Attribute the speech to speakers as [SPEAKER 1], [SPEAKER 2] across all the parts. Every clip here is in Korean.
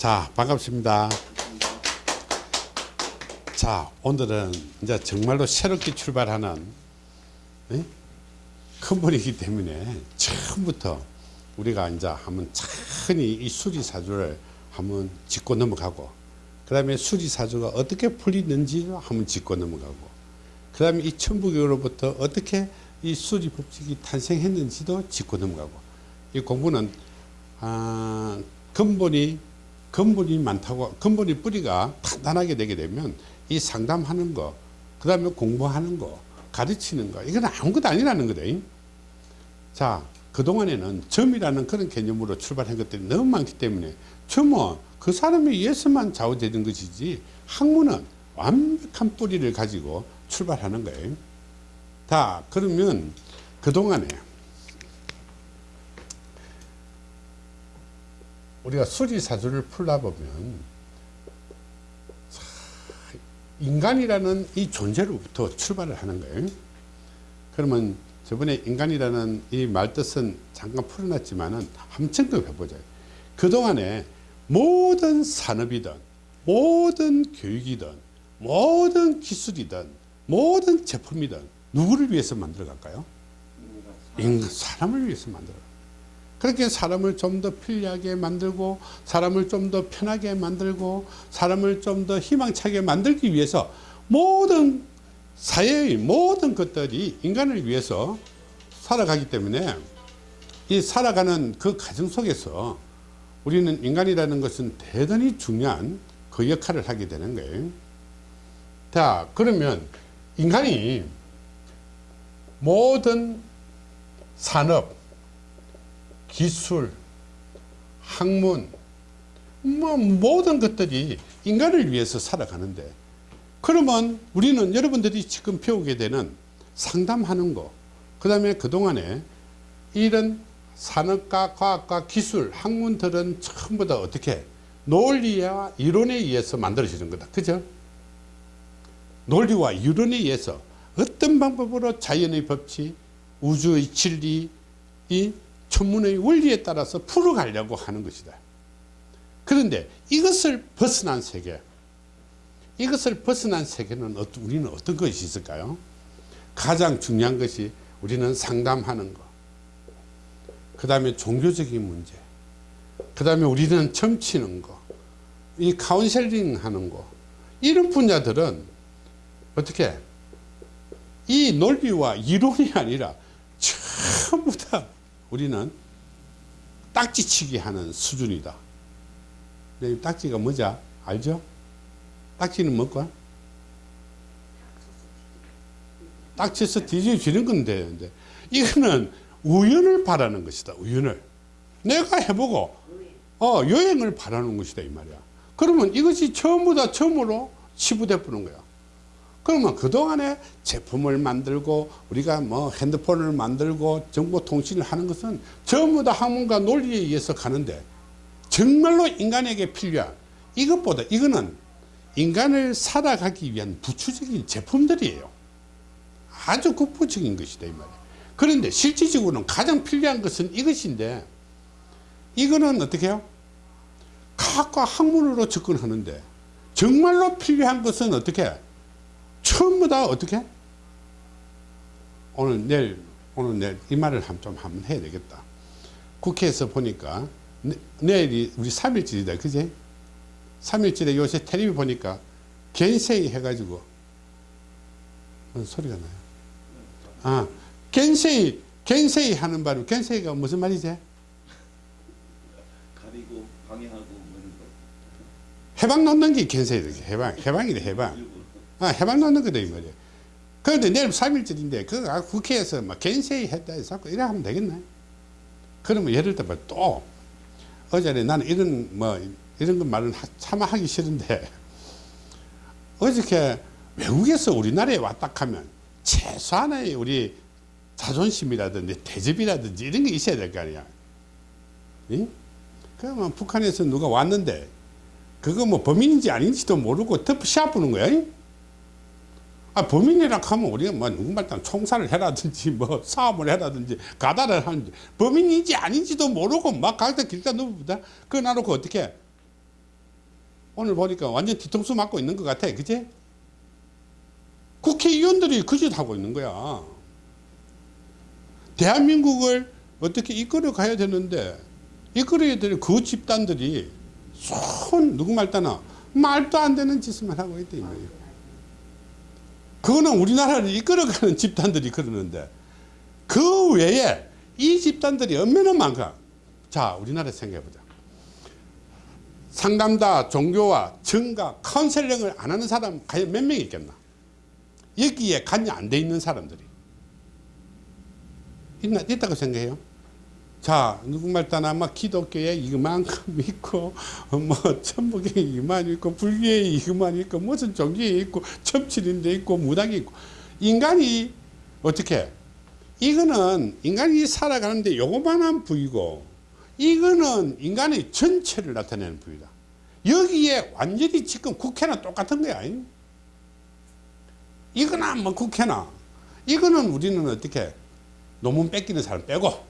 [SPEAKER 1] 자, 반갑습니다. 자, 오늘은 이제 정말로 새롭게 출발하는 예? 큰 분이기 때문에 처음부터 우리가 이제 한번 천히 이 수리사주를 한번 짚고 넘어가고 그 다음에 수리사주가 어떻게 풀리는지 한번 짚고 넘어가고 그 다음에 이 천부교로부터 어떻게 이 수리법칙이 탄생했는지도 짚고 넘어가고 이 공부는 아, 근본이 근본이 많다고 근본이 뿌리가 단단하게 되게 되면 이 상담하는 거, 그 다음에 공부하는 거, 가르치는 거, 이건 아무것도 아니라는 거다. 자, 그동안에는 점이라는 그런 개념으로 출발한 것들이 너무 많기 때문에 점은 그 사람에 의해서만 좌우되는 것이지 학문은 완벽한 뿌리를 가지고 출발하는 거예요. 자, 그러면 그동안에 우리가 수리사주를 풀어보면 인간이라는 이 존재로부터 출발을 하는 거예요. 그러면 저번에 인간이라는 이 말뜻은 잠깐 풀어놨지만 은 한번 점검해 보자. 그동안에 모든 산업이든 모든 교육이든 모든 기술이든 모든 제품이든 누구를 위해서 만들어 갈까요? 사람을 위해서 만들어 그렇게 사람을 좀 더 편리하게 만들고 사람을 좀 더 편하게 만들고 사람을 좀 더 희망차게 만들기 위해서 모든 사회의 모든 것들이 인간을 위해서 살아가기 때문에 이 살아가는 그 과정 속에서 우리는 인간이라는 것은 대단히 중요한 그 역할을 하게 되는 거예요. 자 그러면 인간이 모든 산업 기술, 학문, 뭐 모든 것들이 인간을 위해서 살아가는데 그러면 우리는 여러분들이 지금 배우게 되는 상담하는 거, 그 다음에 그동안에 이런 산업과 과학과 기술, 학문들은 전부 다 어떻게 논리와 이론에 의해서 만들어지는 거다. 그죠? 논리와 이론에 의해서 어떤 방법으로 자연의 법칙, 우주의 진리, 이 천문의 원리에 따라서 풀어가려고 하는 것이다. 그런데 이것을 벗어난 세계, 이것을 벗어난 세계는 우리는 어떤 것이 있을까요? 가장 중요한 것이 우리는 상담하는 것, 그 다음에 종교적인 문제, 그 다음에 우리는 점치는 거, 이 카운셀링 하는 거, 이런 분야들은 어떻게? 이 논리와 이론이 아니라 전부 다 우리는 딱지치기 하는 수준이다. 딱지가 뭐지? 알죠? 딱지는 뭐고? 딱지에서 뒤집어지는 건데, 이거는 우연을 바라는 것이다. 우연을. 내가 해보고, 어, 여행을 바라는 것이다. 이 말이야. 그러면 이것이 전부 다 처음으로 치부돼 보는 거야. 그러면 그동안에 제품을 만들고 우리가 뭐 핸드폰을 만들고 정보통신을 하는 것은 전부 다 학문과 논리에 의해서 가는데 정말로 인간에게 필요한 이것보다 이거는 인간을 살아가기 위한 부추적인 제품들이에요. 아주 국부적인 것이다 이 말이에요. 그런데 실질적으로는 가장 필요한 것은 이것인데 이거는 어떻게 해요? 과학과 학문으로 접근하는데 정말로 필요한 것은 어떻게 해요? 전부 다 어떻게? 오늘 내일 오늘 내일 이 말을 좀 한번 해야 되겠다. 국회에서 보니까 내, 내일이 우리 3일절이다. 그지? 3일절에 요새 텔레비 보니까 겐세이 해가지고 어, 소리가 나요. 아, 겐세이 겐세이 하는 바로 겐세이가 무슨 말이지?
[SPEAKER 2] 가리고 방해하고 뭐
[SPEAKER 1] 해방 놓는 게 겐세이 해방 해방이래 해방. 아, 해방 놓는 거다, 이 말이야. 그런데 내일 3일절인데, 그 국회에서 막 겐세이 했다 해서 자꾸 이래 하면 되겠네. 그러면 예를 들어 또, 어제는 나는 이런, 뭐, 이런 거 말은 차마 하기 싫은데, 어저께 외국에서 우리나라에 왔다 하면 최소한의 우리 자존심이라든지 대접이라든지 이런 게 있어야 될 거 아니야. 응? 그러면 북한에서 누가 왔는데, 그거 뭐 범인인지 아닌지도 모르고 덮 씌워보는 거야. 아, 범인이라 하면 우리가 뭐 누군가 총살을 해라든지 뭐 사업을 해라든지 가다를 하는지 범인인지 아닌지도 모르고 막 각자 길다 누부다 그거 놔놓고 어떻게 오늘 보니까 완전 뒤통수 맞고 있는 것 같아. 그지? 국회의원들이 그 짓 하고 있는 거야. 대한민국을 어떻게 이끌어 가야 되는데 이끌어야 될 그 집단들이 손 누구 말따나 말도 안 되는 짓만 하고 있다 이 말이에요. 그거는 우리나라를 이끌어가는 집단들이 그러는데 그 외에 이 집단들이 얼마나 많가? 자, 우리나라 생각해보자. 상담다, 종교와 정가, 카운셀링을 안 하는 사람 과연 몇 명 있겠나? 여기에 관여 안 돼 있는 사람들이 있나 있다고 생각해요. 자, 누구말 따나 막 기독교에 이만큼 있고, 뭐, 천북에 이만 있고, 불교에 이만 있고, 무슨 종교에 있고, 첩칠인데 있고, 무당이 있고. 인간이 어떻게? 이거는 인간이 살아가는데 요거만한 부위고, 이거는 인간의 전체를 나타내는 부위다. 여기에 완전히 지금 국회나 똑같은 거야. 이거나 뭐 국회나. 이거는 우리는 어떻게? 논문 뺏기는 사람 빼고, 에?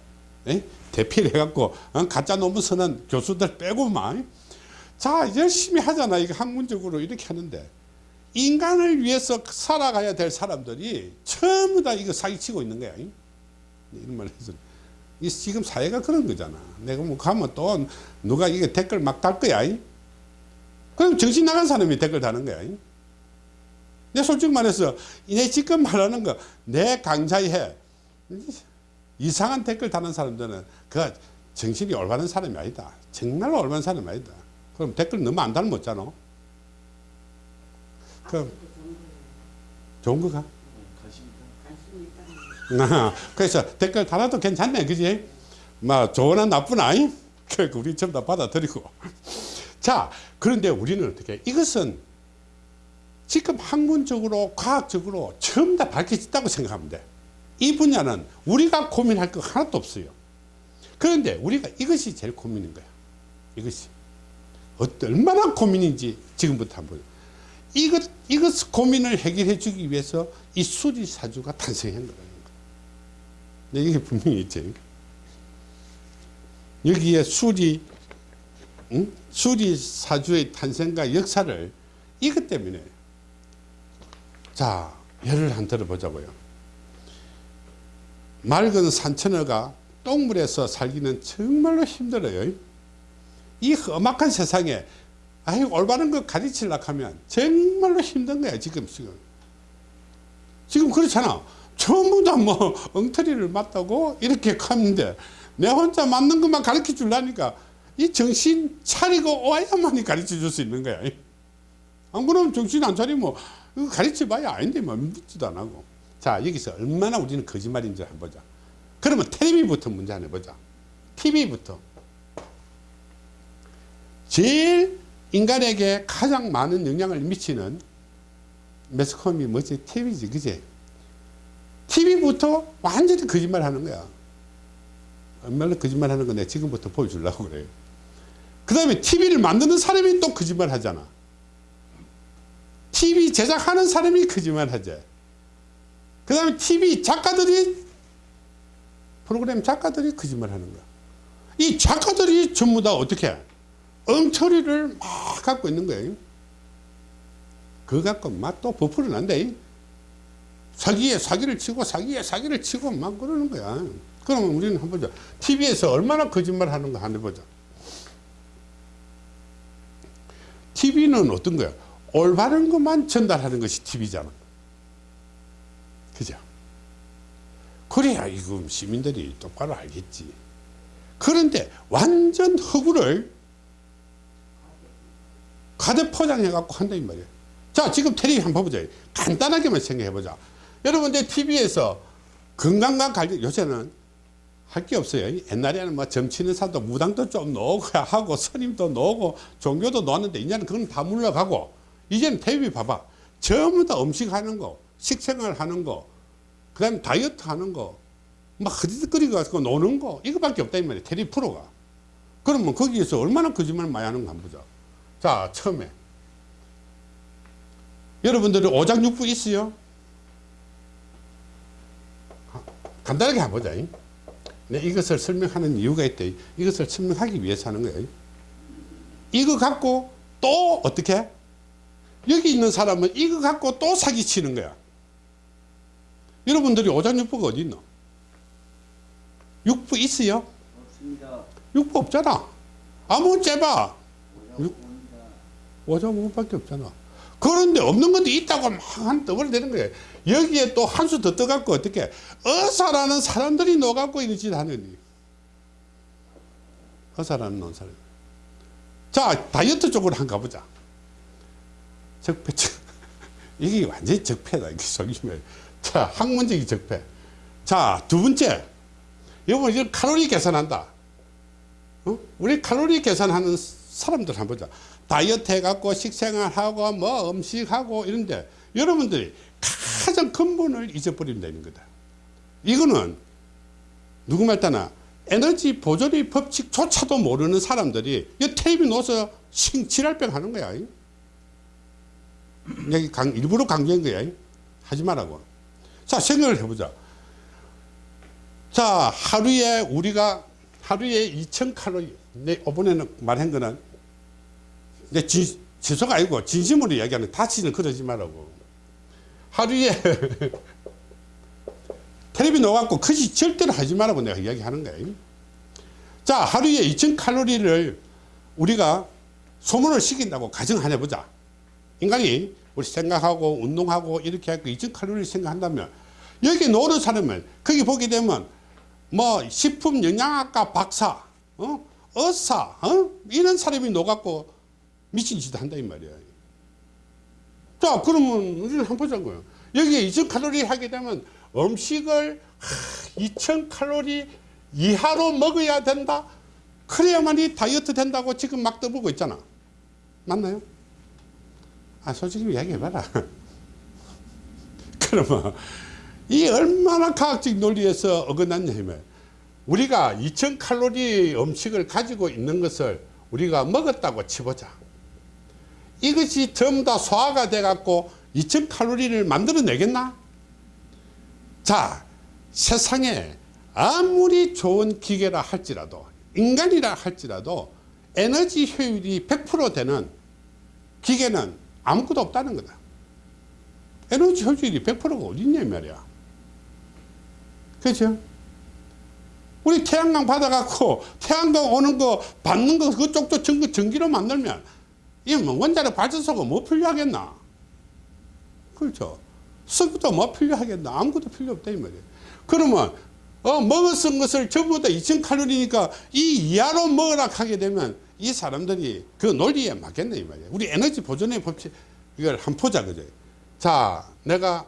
[SPEAKER 1] 대피를 해갖고 어? 가짜 논문 쓰는 교수들 빼고만. 자 열심히 하잖아. 이거 학문적으로 이렇게 하는데. 인간을 위해서 살아가야 될 사람들이 전부 다 이거 사기치고 있는 거야. 이런 말 해서. 이 지금 사회가 그런 거잖아. 내가 뭐 가면 또 누가 이게 댓글 막 달 거야. 그럼 정신 나간 사람이 댓글 다는 거야. 내 솔직히 말해서 내 지금 말하는 거 내 강좌에 이상한 댓글 다는 사람들은 그 정신이 올바른 사람이 아니다. 정말로 올바른 사람이 아니다. 그럼 댓글 너무 안 달면 못잖아. 그럼 좋은 거가? 아, 그래서 댓글 달아도 괜찮네, 그지? 뭐 좋으나 나쁘나, 그 우리 전부 다 받아들이고. 자, 그런데 우리는 어떻게? 이것은 지금 학문적으로, 과학적으로 전부 다 밝혀졌다고 생각하면 돼. 이 분야는 우리가 고민할 거 하나도 없어요. 그런데 우리가 이것이 제일 고민인 거야. 이것이. 얼마나 고민인지 지금부터 한번. 이것, 이것 고민을 해결해 주기 위해서 이 수리사주가 탄생한 거라는 거야. 네, 이게 분명히 있지. 여기에 수리, 응? 수리사주의 탄생과 역사를 이것 때문에. 자, 예를 한 들어보자고요. 맑은 산천어가 똥물에서 살기는 정말로 힘들어요. 이 험악한 세상에 아이 올바른 거 가르치려고 하면 정말로 힘든 거야 지금 지금. 지금 그렇잖아. 전부 다 뭐 엉터리를 맞다고 이렇게 가는데 내 혼자 맞는 것만 가르쳐 주려니까 이 정신 차리고 와야만이 가르쳐 줄 수 있는 거야. 안 그러면 정신 안 차리면 가르쳐 봐야 아닌데 뭐 믿지도 안 하고 자 여기서 얼마나 우리는 거짓말인지 한번 보자. 그러면 TV부터 문제 하나 보자. TV부터. 제일 인간에게 가장 많은 영향을 미치는 매스컴이 뭐지? TV지 그지? TV부터 완전히 거짓말 하는 거야. 얼마나 거짓말 하는 거 내가 지금부터 보여주려고 그래요 그 다음에 TV를 만드는 사람이 또 거짓말 하잖아. TV 제작하는 사람이 거짓말 하지 그 다음에 TV 작가들이 프로그램 작가들이 거짓말 하는 거야. 이 작가들이 전부 다 어떻게 엉터리를 막 갖고 있는 거예요. 그거 갖고 막 또 버프를 난대. 사기에 사기를 치고 사기에 사기를 치고 막 그러는 거야. 그러면 우리는 한번 보자. TV에서 얼마나 거짓말 하는 거 한번 보자. TV는 어떤 거야? 올바른 것만 전달하는 것이 TV잖아. 그죠? 그래야 이거 시민들이 똑바로 알겠지. 그런데 완전 허구를 가득 포장해갖고 한다 이 말이야. 자 지금 텔레비 한번 보자. 간단하게만 생각해보자. 여러분들 TV에서 건강과 관련 요새는 할 게 없어요. 옛날에는 뭐 점치는 사도 무당도 좀 넣고 하고 스님도 넣고 종교도 넣었는데 이제는 그건 다 물러가고 이제는 텔레비 봐봐. 전부 다 음식 하는 거, 식생활 하는 거, 그 다음에 다이어트 하는 거, 막 흐지덕거리고 가지고 노는 거, 이거밖에 없다, 이 말이야. 테리 프로가. 그러면 거기에서 얼마나 거짓말 많이 하는 거 한번 보자. 자, 처음에. 여러분들이 오장육부 있어요? 간단하게 한번 보자. 네, 이것을 설명하는 이유가 있대. 이것을 설명하기 위해서 하는 거예요. 이거 갖고 또 어떻게 여기 있는 사람은 이거 갖고 또 사기치는 거야 여러분들이 오장육부가 어디 있노? 육부 있어요?
[SPEAKER 2] 없습니다.
[SPEAKER 1] 육부 없잖아. 아무 째봐. 오장육부밖에 없잖아. 그런데 없는 것도 있다고 막한 떠벌 되는 거예요. 여기에 또 한 수 더 떠갖고 어떻게 어사라는 사람들이 녹았고 이런 짓 하느니? 어사라는 논 사람. 자 다이어트 쪽으로 한번 가보자. 적폐 이게 완전히 적폐다 이게 속이면 자 학문적인 적폐. 자 두 번째. 여러분 이제 칼로리 계산한다. 어? 우리 칼로리 계산하는 사람들 한번 보자. 다이어트 해갖고 식생활하고 뭐 음식하고 이런데 여러분들이 가장 근본을 잊어버리면 되는 거다. 이거는 누구 말따나? 에너지 보존의 법칙조차도 모르는 사람들이 이 텔레비 놓아서 싱칠할병 하는 거야. 여기 강, 일부러 강조한 거야. 하지 말라고 자 생각을 해보자. 자 하루에 우리가 하루에 2000칼로리 내 이번에는 말한 거는 내 진, 지소가 아니고 진심으로 이야기하는 다시는 그러지 말라고. 하루에 텔레비 넣어갖고 그지 절대로 하지 말라고 내가 이야기하는 거야. 자 하루에 2000칼로리를 우리가 소모를 시킨다고 가정하냐 보자. 인간이 우리 생각하고 운동하고 이렇게 하고 2000칼로리를 생각한다면 여기 노는 사람은 거기 보게 되면 뭐 식품 영양학과 박사 어? 의사 어? 이런 사람이 녹았고 미친 짓 한다 이 말이야 자 그러면 우리는 한번 보자고요 여기에 2000칼로리 하게 되면 음식을 2000칼로리 이하로 먹어야 된다 그래야만이 다이어트 된다고 지금 막 떠보고 있잖아 맞나요? 아 솔직히 이야기해봐라 그러면 이 얼마나 과학적 논리에서 어긋났냐면 우리가 2000 칼로리 음식을 가지고 있는 것을 우리가 먹었다고 치보자. 이것이 전부 다 소화가 돼 갖고 2000 칼로리를 만들어 내겠나? 자 세상에 아무리 좋은 기계라 할지라도 인간이라 할지라도 에너지 효율이 100% 되는 기계는 아무것도 없다는 거다. 에너지 효율이 100%가 어딨냐 이 말이야 그렇죠? 우리 태양광 받아갖고 태양광 오는 거 받는 거 그쪽도 전기, 전기로 만들면 이뭐 원자력 발전소가 뭐 필요하겠나? 그렇죠? 석유도 뭐 필요하겠나? 아무것도 필요 없다 이 말이에요. 그러면 어, 먹었은 것을 전부 다 2000칼로리니까 이 이하로 먹으라 하게 되면 이 사람들이 그 논리에 맞겠네 이 말이에요. 우리 에너지 보존의 법칙 이걸 한 보자 그죠? 자 내가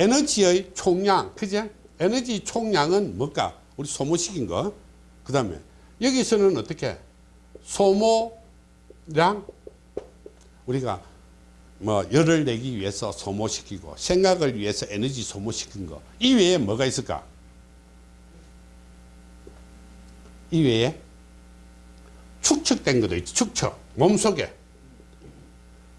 [SPEAKER 1] 에너지의 총량 그죠 에너지 총량은 뭘까? 우리 소모시킨 거그 다음에 여기서는 어떻게? 소모량? 우리가 뭐 열을 내기 위해서 소모시키고 생각을 위해서 에너지 소모시킨 거. 이 외에 뭐가 있을까? 이 외에 축적된 것도 있죠 축적 몸속에.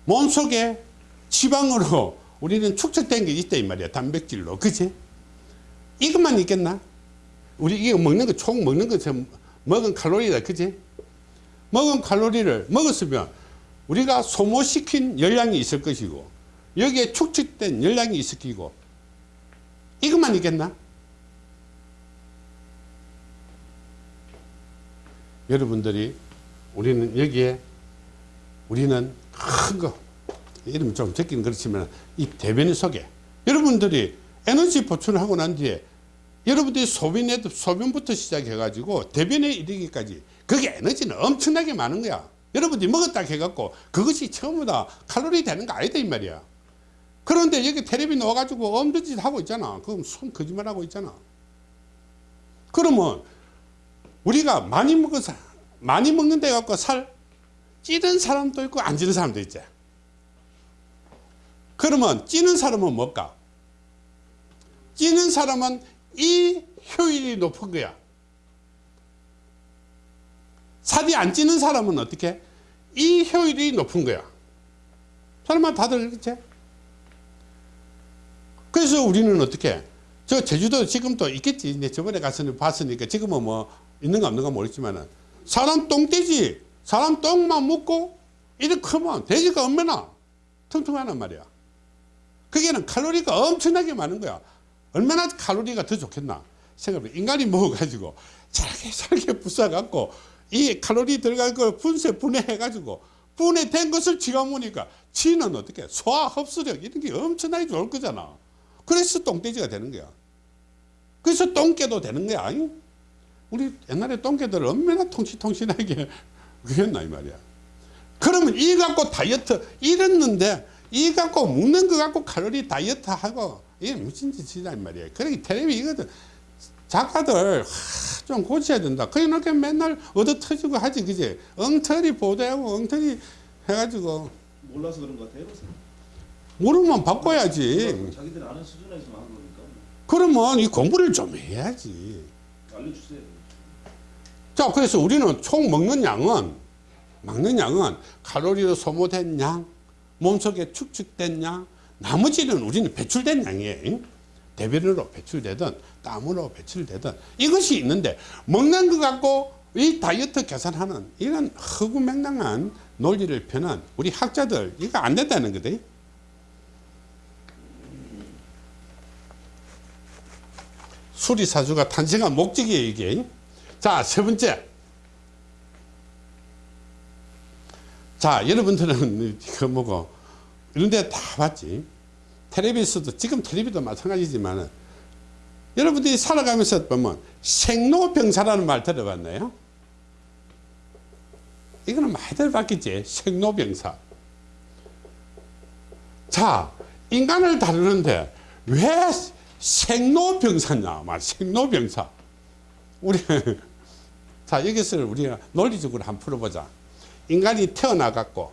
[SPEAKER 1] 몸속에 지방으로 우리는 축적된 게 있다 이 말이야 단백질로. 그치? 이것만 있겠나? 우리 이거 먹는 거 총 먹는 거 먹은 칼로리다 그치? 먹은 칼로리를 먹었으면 우리가 소모시킨 열량이 있을 것이고 여기에 축적된 열량이 있을 것이고 이것만 있겠나? 여러분들이 우리는 여기에 우리는 큰거 이름 좀 적기는 그렇지만 이 대변 속에 여러분들이 에너지 보충을 하고 난 뒤에 여러분들이 소변에 소변부터 시작해 가지고 대변에 이르기까지 그게 에너지는 엄청나게 많은 거야. 여러분들이 먹었다 해갖고 그것이 처음부 다 칼로리 되는 거 아니다 이 말이야. 그런데 여기 텔레비 넣어가지고 없는 짓 하고 있잖아. 그럼 손 거짓말 하고 있잖아. 그러면 우리가 많이 먹어서 많이 먹는데 갖고 살 찌는 사람도 있고 안 찌는 사람도 있지 그러면 찌는 사람은 뭘까? 찌는 사람은 이 효율이 높은 거야. 살이 안 찌는 사람은 어떻게? 이 효율이 높은 거야. 설마 다들 그렇지? 그래서 우리는 어떻게? 저 제주도 지금도 있겠지. 내 저번에 가서 봤으니까 지금은 뭐 있는가 없는가 모르지만은 사람 똥돼지. 사람 똥만 먹고 이렇게 크면 돼지가 얼마나? 퉁퉁하단 말이야. 그게는 칼로리가 엄청나게 많은 거야. 얼마나 칼로리가 더 좋겠나. 생각해. 인간이 먹어가지고 잘게 잘게 부숴갖고 이 칼로리 들어갈 걸 분쇄 분해해가지고 분해된 것을 지가 먹으니까 지는 어떻게 소화 흡수력 이런 게 엄청나게 좋을 거잖아. 그래서 똥돼지가 되는 거야. 그래서 똥개도 되는 거야. 아니? 우리 옛날에 똥개들 얼마나 통신통신하게 그랬나 이 말이야. 그러면 이 갖고 다이어트 이랬는데 이 갖고 먹는 거 갖고 칼로리 다이어트 하고 이게 무슨 짓이냐 이 말이야. 그러니 텔레비 이거든 작가들 하, 좀 고쳐야 된다. 그러니까 맨날 얻어 터지고 하지 그지. 엉터리 보도하고 엉터리 해가지고
[SPEAKER 2] 몰라서 그런 것 같아요.
[SPEAKER 1] 모르면 바꿔야지.
[SPEAKER 2] 자기들 아는 수준에서만 한 거니까
[SPEAKER 1] 그러면 이 공부를 좀 해야지.
[SPEAKER 2] 알려주세요.
[SPEAKER 1] 자, 그래서 우리는 총 먹는 양은, 먹는 양은 칼로리로 소모된 양, 몸속에 축축된 양, 나머지는 우리는 배출된 양이에요. 대변으로 배출되든, 땀으로 배출되든, 이것이 있는데, 먹는 것 갖고 이 다이어트 계산하는 이런 허구맹랑한 논리를 펴는 우리 학자들, 이거 안 된다는 거다. 수리사주가 탄생한 목적이에요, 이게. 자, 세 번째. 자, 여러분들은 그 뭐고, 이런 데 다 봤지. 텔레비에서도, 지금 텔레비도 마찬가지지만, 여러분들이 살아가면서 보면 생로병사라는 말 들어봤나요? 이거는 많이 들어봤겠지. 생로병사. 자, 인간을 다루는데 왜 생로병사냐? 말 생로병사. 우리 자 여기서 우리가 논리적으로 한번 풀어보자. 인간이 태어나갖고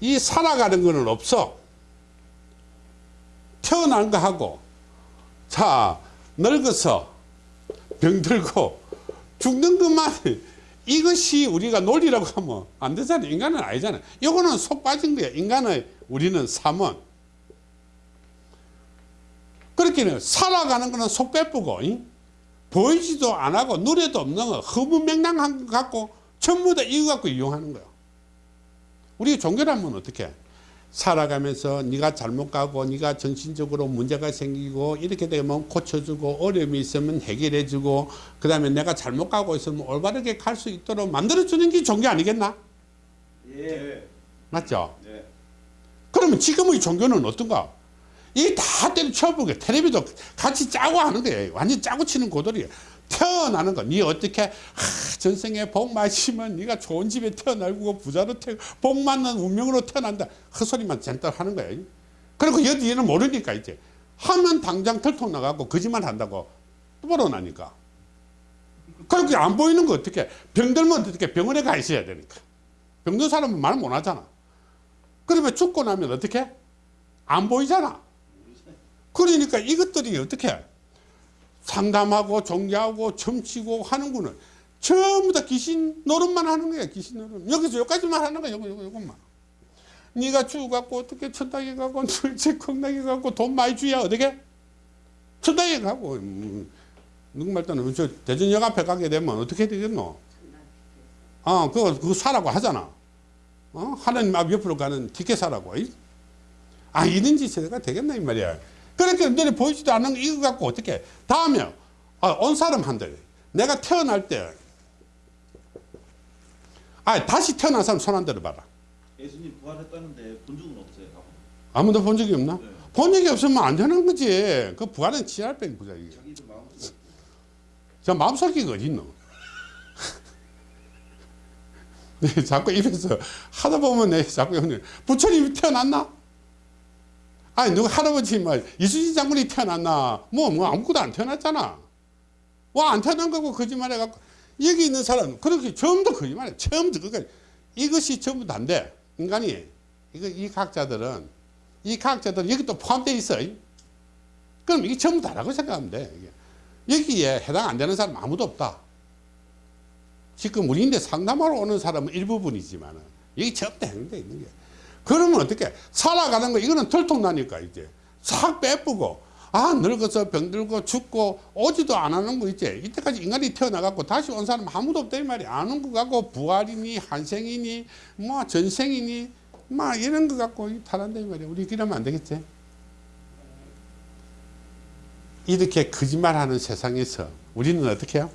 [SPEAKER 1] 이 살아가는 거는 없어. 태어난 거 하고 자 늙어서 병들고 죽는 것만 이것이 우리가 논리라고 하면 안 되잖아. 인간은 아니잖아. 이거는 속 빠진 거야. 인간의 우리는 삶은 그렇게는 살아가는 거는 속 빼쁘고 잉? 보이지도 안 하고 노래도 없는 거 허무맹랑한 거 갖고 전부 다 이거 갖고 이용하는 거야. 우리 종교라면 어떻게? 살아가면서 네가 잘못 가고 네가 정신적으로 문제가 생기고 이렇게 되면 고쳐주고 어려움이 있으면 해결해주고 그 다음에 내가 잘못 가고 있으면 올바르게 갈 수 있도록 만들어주는 게 종교 아니겠나?
[SPEAKER 2] 예.
[SPEAKER 1] 맞죠?
[SPEAKER 2] 네.
[SPEAKER 1] 그러면 지금의 종교는 어떤가? 이다 때려쳐보게 텔레비도 같이 짜고 하는 거예요. 완전 짜고 치는 고돌이에요. 태어나는 거. 네 어떻게 하, 전생에 복 마시면 네가 좋은 집에 태어나고 부자로 태, 복 맞는 운명으로 태어난다. 헛소리만 잔뜩 하는 거예요. 그리고 여기는 모르니까 이제 하면 당장 털통 나가고 거짓말 한다고 뚫어나니까. 그렇게 안 보이는 거 어떻게 병들면 어떻게 병원에 가 있어야 되니까. 병든 사람은 말 못 하잖아. 그러면 죽고 나면 어떻게? 안 보이잖아. 그러니까 이것들이 어떻게 상담하고 종교하고 점치고 하는구는 전부 다 귀신 노릇만 하는 거야 귀신 노릇. 여기서 여기까지만 하는 거야 요거 요거 요것만. 네가 죽어갖고 어떻게 천당에 가고 둘째 건강에 가고 돈 많이 주야 어떻게? 천당에 가고. 음, 누구말 때는 저 대전역 앞에 가게 되면 어떻게 되겠노? 어 그거 그거 사라고 하잖아. 어? 하나님 앞 옆으로 가는 티켓 사라고. 이? 아 이런 짓이 되겠나 이 말이야 그러니까 너네 보이지도 않는 거 이거 갖고 어떻게 다음에 아, 온 사람 한대 내가 태어날 때 아, 다시 태어난 사람 손 안 들어봐라
[SPEAKER 2] 예수님 부활했다는데 본 적은 없어요. 아무도.
[SPEAKER 1] 본 적이 없나?
[SPEAKER 2] 네.
[SPEAKER 1] 본 적이 없으면 안 되는 거지 그 부활은 지랄병 부자 이게 저 마음속이가 어딨노 네, 자꾸 입에서 하다 보면 내 자꾸 형님 부처님이 태어났나? 아니 누가 할아버지 뭐 이수진 장군이 태어났나? 뭐뭐 아무것도 안 태어났잖아. 와안 태어난 거고 거짓말 해갖고 여기 있는 사람 그렇게 처음부터 거짓말해 처음부터 끝까지 이것이 전부 다인데 인간이 이거 이 과학자들은 이 과학자들은 여기 또 포함되어 있어. 그럼 이게 전부 다라고 생각하면 돼. 이게. 여기에 해당 안 되는 사람 아무도 없다. 지금 우리 인데 상담하러 오는 사람은 일부분이지만 여기 전부 다 행돼 있는 게. 그러면 어떻게 살아가는 거 이거는 들통나니까 이제 싹 빼쁘고 아 늙어서 병들고 죽고 오지도 안 하는 거 있지 이때까지 인간이 태어나갖고 다시 온 사람 아무도 없다 이 말이야 안온 거 갖고 부활이니 한생이니 뭐 전생이니 막 이런 거 갖고 이 말이야 우리 그러면 안 되겠지 이렇게 거짓말하는 세상에서 우리는 어떻게 해요.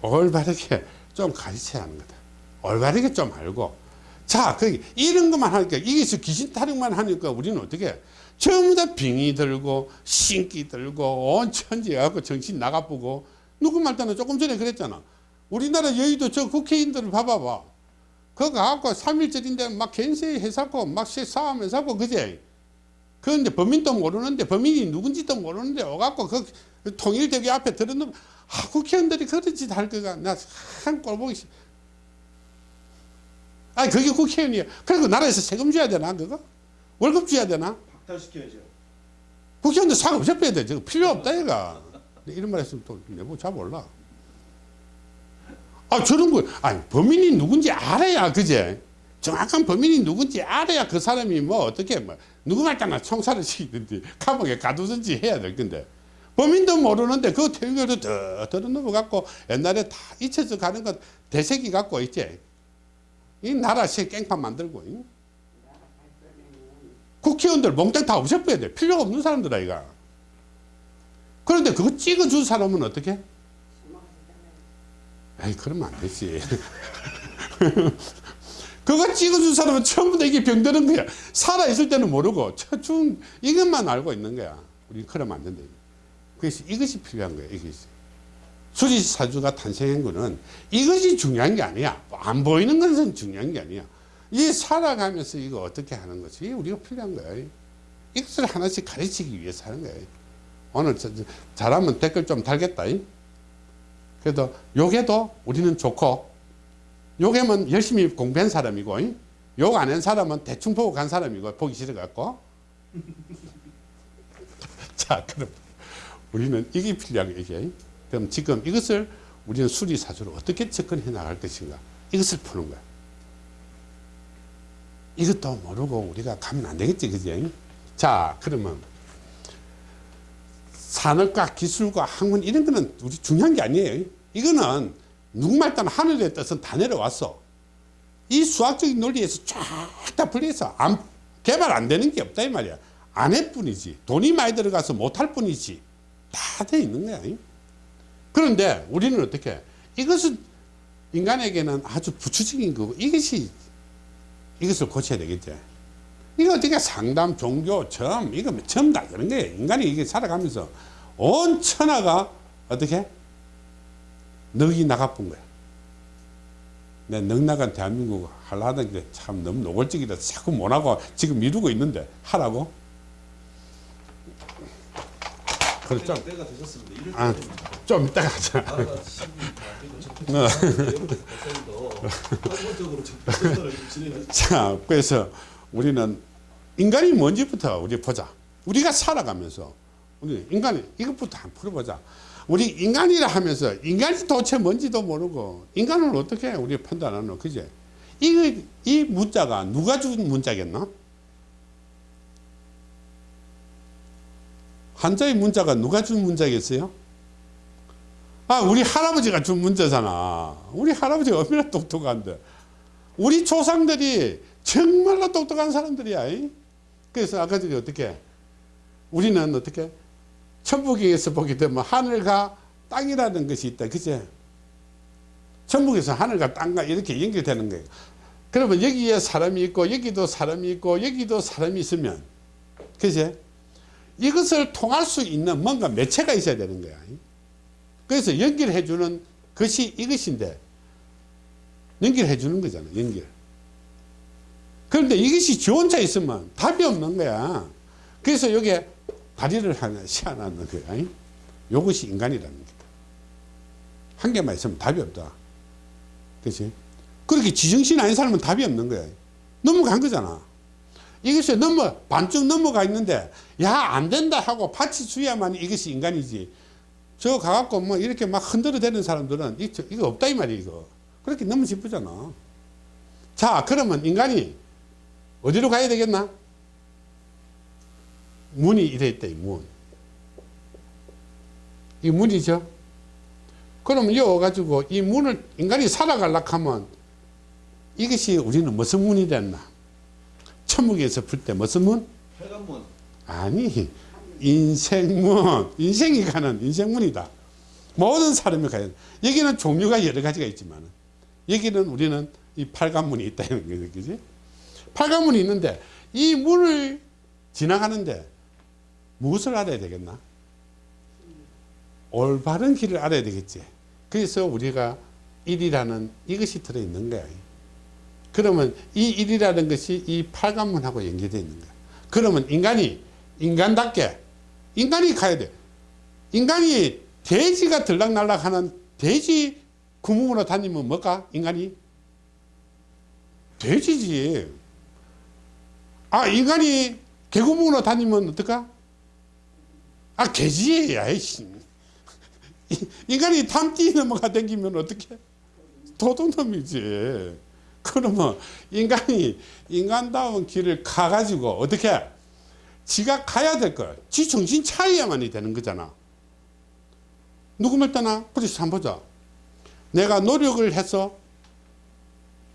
[SPEAKER 1] 올바르게 좀 가르쳐야 하는 거다. 올바르게 좀 알고. 자, 그 이런 것만 하니까 이게서 귀신 타령만 하니까 우리는 어떻게 해? 전부 다 빙이 들고 신기 들고 온 천지 갖고 정신 나가쁘고 누구 말따나 조금 전에 그랬잖아. 우리나라 여의도 저 국회의원들을 봐봐봐. 그거 갖고 3일절인데 막 겐세 해사고 막 싸움 해사고 그제. 그런데 범인도 모르는데 범인이 누군지도 모르는데 와갖고 그 통일대회 앞에 들어놓으면 아, 국회의원들이 그런 짓 할 거가 나 참 꼴보기 싫 아니 그게 국회의원이야 그리고 나라에서 세금 줘야 되나 그거? 월급 줘야 되나?
[SPEAKER 2] 박탈시켜야죠.
[SPEAKER 1] 국회의원들 사고 없애야 돼. 저거 필요 없다 얘가. 이런 말 했으면 또잘 몰라. 아 저런 거 아니 범인이 누군지 알아야 그제? 정확한 범인이 누군지 알아야 그 사람이 뭐 어떻게 뭐 누구 말따나 총살을 시키든지 감옥에 가두든지 해야 될 건데. 범인도 모르는데 그더 들어 넘어갖고 옛날에 다 잊혀져 가는 것 대세기 갖고 있지 이 나라 시 깽판 만들고 이. 국회의원들 몽땅 다 없애버려야 돼. 필요가 없는 사람들 아이가. 그런데 그거 찍어준 사람은 어떻게? 에이 그러면 안 되지. 그거 찍어준 사람은 처음부터 이게 병드는 거야. 살아있을 때는 모르고 처중 이것만 알고 있는 거야. 우리 그러면 안 된다. 그래서 이것이 필요한 거야 이것이 수리사주가 탄생한 거는 이것이 중요한 게 아니야. 안 보이는 것은 중요한 게 아니야. 이 살아가면서 이거 어떻게 하는 것이 우리가 필요한 거야. 이것을 하나씩 가르치기 위해서 하는 거야. 오늘 잘하면 댓글 좀 달겠다. 이. 그래도 요게도 우리는 좋고 요게면 열심히 공부한 사람이고 욕 안 한 사람은 대충 보고 간 사람이고 보기 싫어 갖고. 자 그럼 우리는 이게 필요한 거 이게 그럼 지금 이것을 우리는 수리사주로 어떻게 접근해 나갈 것인가? 이것을 푸는 거야. 이것도 모르고 우리가 가면 안 되겠지 그지? 자 그러면 산업과 기술과 학문 이런 거는 우리 중요한 게 아니에요. 이거는 누구말 따나 하늘의 뜻은 다 내려왔어 이 수학적인 논리에서 쫙 다 분리해서 안, 개발 안 되는 게 없다 이 말이야. 안 할 뿐이지 돈이 많이 들어가서 못 할 뿐이지 다 돼 있는 거야 그런데 우리는 어떻게 이것은 인간에게는 아주 부추적인 거고 이것이 이것을 고쳐야 되겠지. 이거 어떻게 상담 종교 점 이거 전부 다 그런 거예요. 인간이 이게 살아가면서 온 천하가 어떻게? 넉이 나가쁜 거야. 내 넉나간 대한민국 하려던 게 참 너무 노골적이라 자꾸 못하고 지금 미루고 있는데 하라고 그래 좀, 아, 좀 이따가 하자
[SPEAKER 2] 진행하시
[SPEAKER 1] 자, 그래서 우리는 인간이 뭔지부터 우리 보자. 우리가 살아가면서 우리 인간이 이것부터 한번 풀어보자. 우리 인간이라 하면서 인간이 도대체 뭔지도 모르고 인간을 어떻게 우리 판단하노? 그제? 이, 이 문자가 누가 준 문자겠나? 한자의 문자가 누가 준 문자겠어요? 아, 우리 할아버지가 준 문자잖아. 우리 할아버지가 얼마나 똑똑한데. 우리 조상들이 정말로 똑똑한 사람들이야. 이? 그래서 아까 전에 어떻게 우리는 어떻게 천부경에서 보게 되면 하늘과 땅이라는 것이 있다. 그제? 천국에서 하늘과 땅과 이렇게 연결되는 거예요. 그러면 여기에 사람이 있고 여기도 사람이 있고 여기도 사람이 있으면 그제? 이것을 통할 수 있는 뭔가 매체가 있어야 되는 거야. 그래서 연결해 주는 것이 이것인데 연결해 주는 거잖아. 연결. 그런데 이것이 지 혼자 있으면 답이 없는 거야. 그래서 여기에 다리를 하나 씌워놨는 거야. 이것이 인간이라는 거다. 한 개만 있으면 답이 없다. 그렇지? 그렇게 지정신 아닌 사람은 답이 없는 거야. 넘어간 거잖아. 이것이 넘어, 반쯤 넘어가 있는데, 야, 안 된다 하고 파치 주야만 이것이 인간이지. 저 가갖고 뭐 이렇게 막 흔들어 대는 사람들은 이거 없다 이 말이야, 이거. 그렇게 너무 기쁘잖아. 자, 그러면 인간이 어디로 가야 되겠나? 문이 이래 있다 이 문. 이 문이죠. 그럼 여 가지고 이 문을 인간이 살아가려고 하면 이것이 우리는 무슨 문이 됐나? 천국에서 풀 때 무슨 문?
[SPEAKER 2] 회관문.
[SPEAKER 1] 아니 인생문. 인생이 가는 인생문이다. 모든 사람이 가야 돼. 여기는 종류가 여러 가지가 있지만 여기는 우리는 이 팔관문이 있다 이런 거지 그지? 팔관문이 있는데 이 문을 지나가는데 무엇을 알아야 되겠나? 올바른 길을 알아야 되겠지. 그래서 우리가 일이라는 이것이 들어있는 거야 그러면 이 일이라는 것이 이 팔관문하고 연계되어 있는 거야 그러면 인간이 인간답게 인간이 가야 돼. 인간이 돼지가 들락날락 하는 돼지 구멍으로 다니면 뭘까? 인간이? 돼지지. 아, 인간이 개구멍으로 다니면 어떨까? 아, 개지. 아이씨. 인간이 담띠 넘어가 다니면 어떻게? 도둑놈이지. 그러면 인간이 인간다운 길을 가가지고 어떻게? 지가 가야 될 걸. 지 정신 차려야만이 되는 거잖아. 누구 말따나? 그래서 한번 보자. 내가 노력을 해서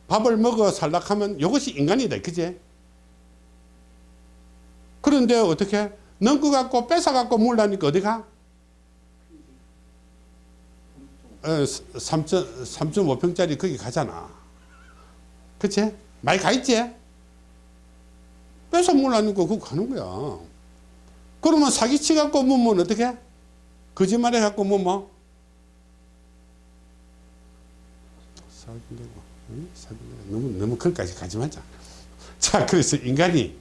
[SPEAKER 1] 밥을 먹어 살락하면 이것이 인간이다. 그제? 그런데 어떻게? 넘고 갖고 뺏어 갖고 몰라니까 어디 가? 어, 3.5평짜리 거기 가잖아. 그치? 많이 가 있지? 뺏어 몰라니까 그거 가는 거야. 그러면 사기치 갖고 뭐면 어떻게? 거짓말해 갖고 뭐 뭐? 사기내고, 응? 사기내고. 너무 너무 거기까지 가지 말자. 자, 그래서 인간이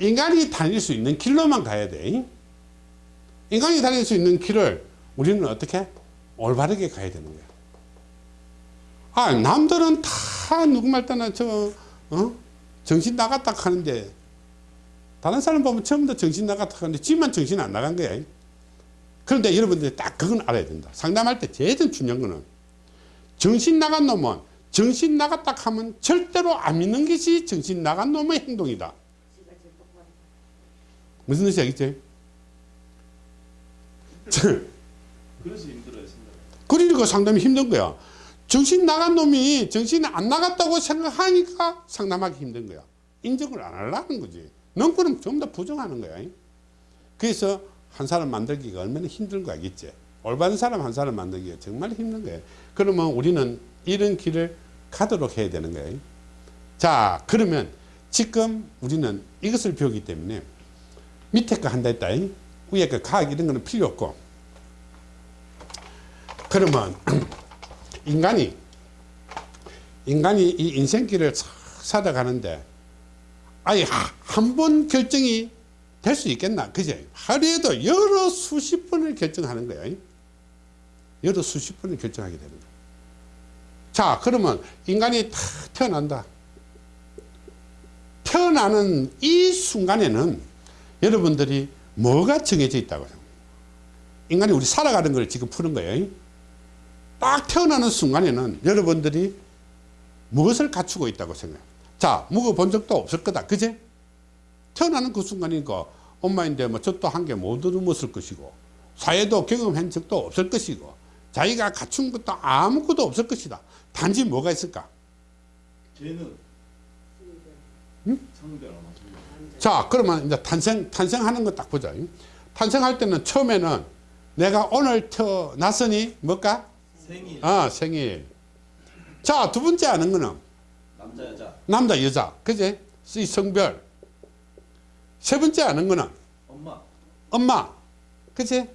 [SPEAKER 1] 인간이 다닐 수 있는 길로만 가야 돼. 인간이 다닐 수 있는 길을 우리는 어떻게 올바르게 가야 되는 거야. 아, 남들은 다 누구 말따나 저 어? 정신 나갔다 하는데 다른 사람 보면 처음부터 정신 나갔다 하는데 지만 정신 안 나간 거야. 그런데 여러분들이 딱 그건 알아야 된다. 상담할 때 제일 중요한 거는 정신 나간 놈은 정신 나갔다 하면 절대로 안 믿는 것이 정신 나간 놈의 행동이다. 무슨 뜻이 알겠지?
[SPEAKER 2] 그래서 힘들어했습니다.
[SPEAKER 1] 그러니까 상담이 힘든 거야. 정신 나간 놈이 정신이 안 나갔다고 생각하니까 상담하기 힘든 거야. 인정을 안 하려는 거지. 넌 그럼 좀더 부정하는 거야. 그래서 한 사람 만들기가 얼마나 힘든 거 알겠지? 올바른 사람 한 사람 만들기가 정말 힘든 거예요. 그러면 우리는 이런 길을 가도록 해야 되는 거예요. 자, 그러면 지금 우리는 이것을 배우기 때문에 밑에 거 한다 했다. 위에 거 과학 이런 거는 필요 없고. 그러면 인간이 인간이 이 인생길을 싹 살아가는데 아예 한 번 결정이 될 수 있겠나? 그제 하루에도 여러 수십 번을 결정하는 거야 여러 수십 번을 결정하게 되는 거야 자 그러면 인간이 다 태어난다. 태어나는 이 순간에는 여러분들이 뭐가 정해져 있다고 생각합니다 인간이 우리 살아가는 걸 지금 푸는 거예요 딱 태어나는 순간에는 여러분들이 무엇을 갖추고 있다고 생각해요 자 묵어본 적도 없을 거다. 그제? 태어나는 그 순간이니까 엄마인데 뭐 젖도 한개못 얻어먹을 것이고 사회도 경험한 적도 없을 것이고 자기가 갖춘 것도 아무것도 없을 것이다. 단지 뭐가 있을까?
[SPEAKER 2] 쟤는
[SPEAKER 1] 응? 자. 그러면 이제 탄생 탄생하는 거 딱 보자. 탄생할 때는 처음에는 내가 오늘 태어났으니 뭘까
[SPEAKER 2] 생일.
[SPEAKER 1] 아 생일. 자 두 번째 아는 거는
[SPEAKER 2] 남자 여자.
[SPEAKER 1] 남자 여자. 그제 이 성별. 세 번째 아는 거는
[SPEAKER 2] 엄마.
[SPEAKER 1] 엄마. 그치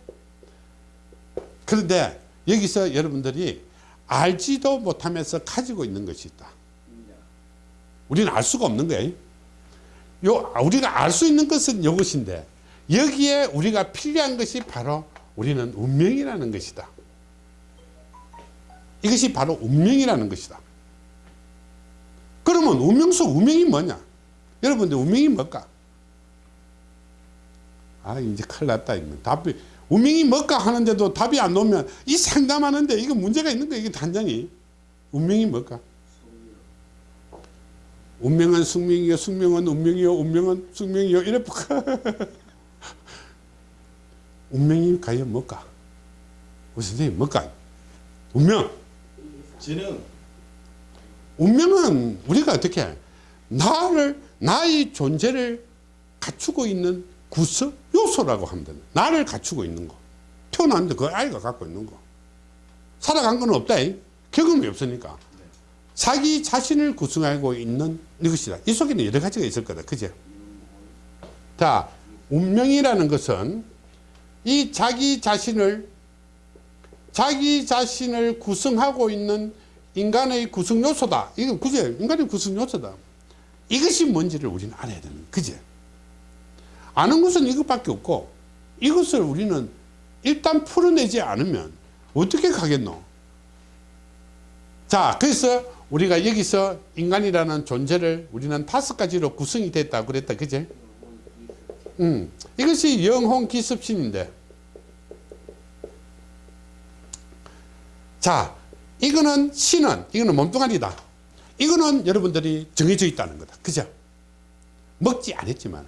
[SPEAKER 1] 그런데 여기서 여러분들이 알지도 못하면서 가지고 있는 것이 있다.
[SPEAKER 2] 인자
[SPEAKER 1] 우리는 알 수가 없는 거예요 요 우리가 알 수 있는 것은 이것인데 여기에 우리가 필요한 것이 바로 우리는 운명이라는 것이다 이것이 바로 운명이라는 것이다. 그러면 운명 속 운명이 뭐냐? 여러분들 운명이 뭘까? 아 이제 큰일 났다 답이 운명이 뭘까 하는데도 답이 안 나오면 이 상담하는데 이거 문제가 있는 거야 이게 단장이 운명이 뭘까? 운명은 숙명이요 숙명은 운명이요 운명은 숙명이요. 이래 운명이 과연 뭘까? 우리 선생님 뭘까? 운명.
[SPEAKER 2] 재능,
[SPEAKER 1] 운명은 우리가 어떻게 나를 나의 존재를 갖추고 있는 구석 요소라고 하면 된다. 나를 갖추고 있는 거. 태어났는데 그 아이가 갖고 있는 거. 살아간 건 없다. 잉? 경험이 없으니까. 자기 자신을 구성하고 있는 이것이다. 이 속에는 여러 가지가 있을 거다. 그죠? 자, 운명이라는 것은 이 자기 자신을 자기 자신을 구성하고 있는 인간의 구성 요소다. 이건 그제 인간의 구성 요소다. 이것이 뭔지를 우리는 알아야 되는. 그제? 아는 것은 이것밖에 없고 이것을 우리는 일단 풀어내지 않으면 어떻게 가겠노? 자, 그래서 우리가 여기서 인간이라는 존재를 우리는 다섯 가지로 구성이 됐다 그랬다. 그제? 음, 이것이 영혼 기습신인데 자, 이거는 신은 이거는 몸뚱아리다. 이거는 여러분들이 정해져 있다는 거다. 그죠? 먹지 않았지만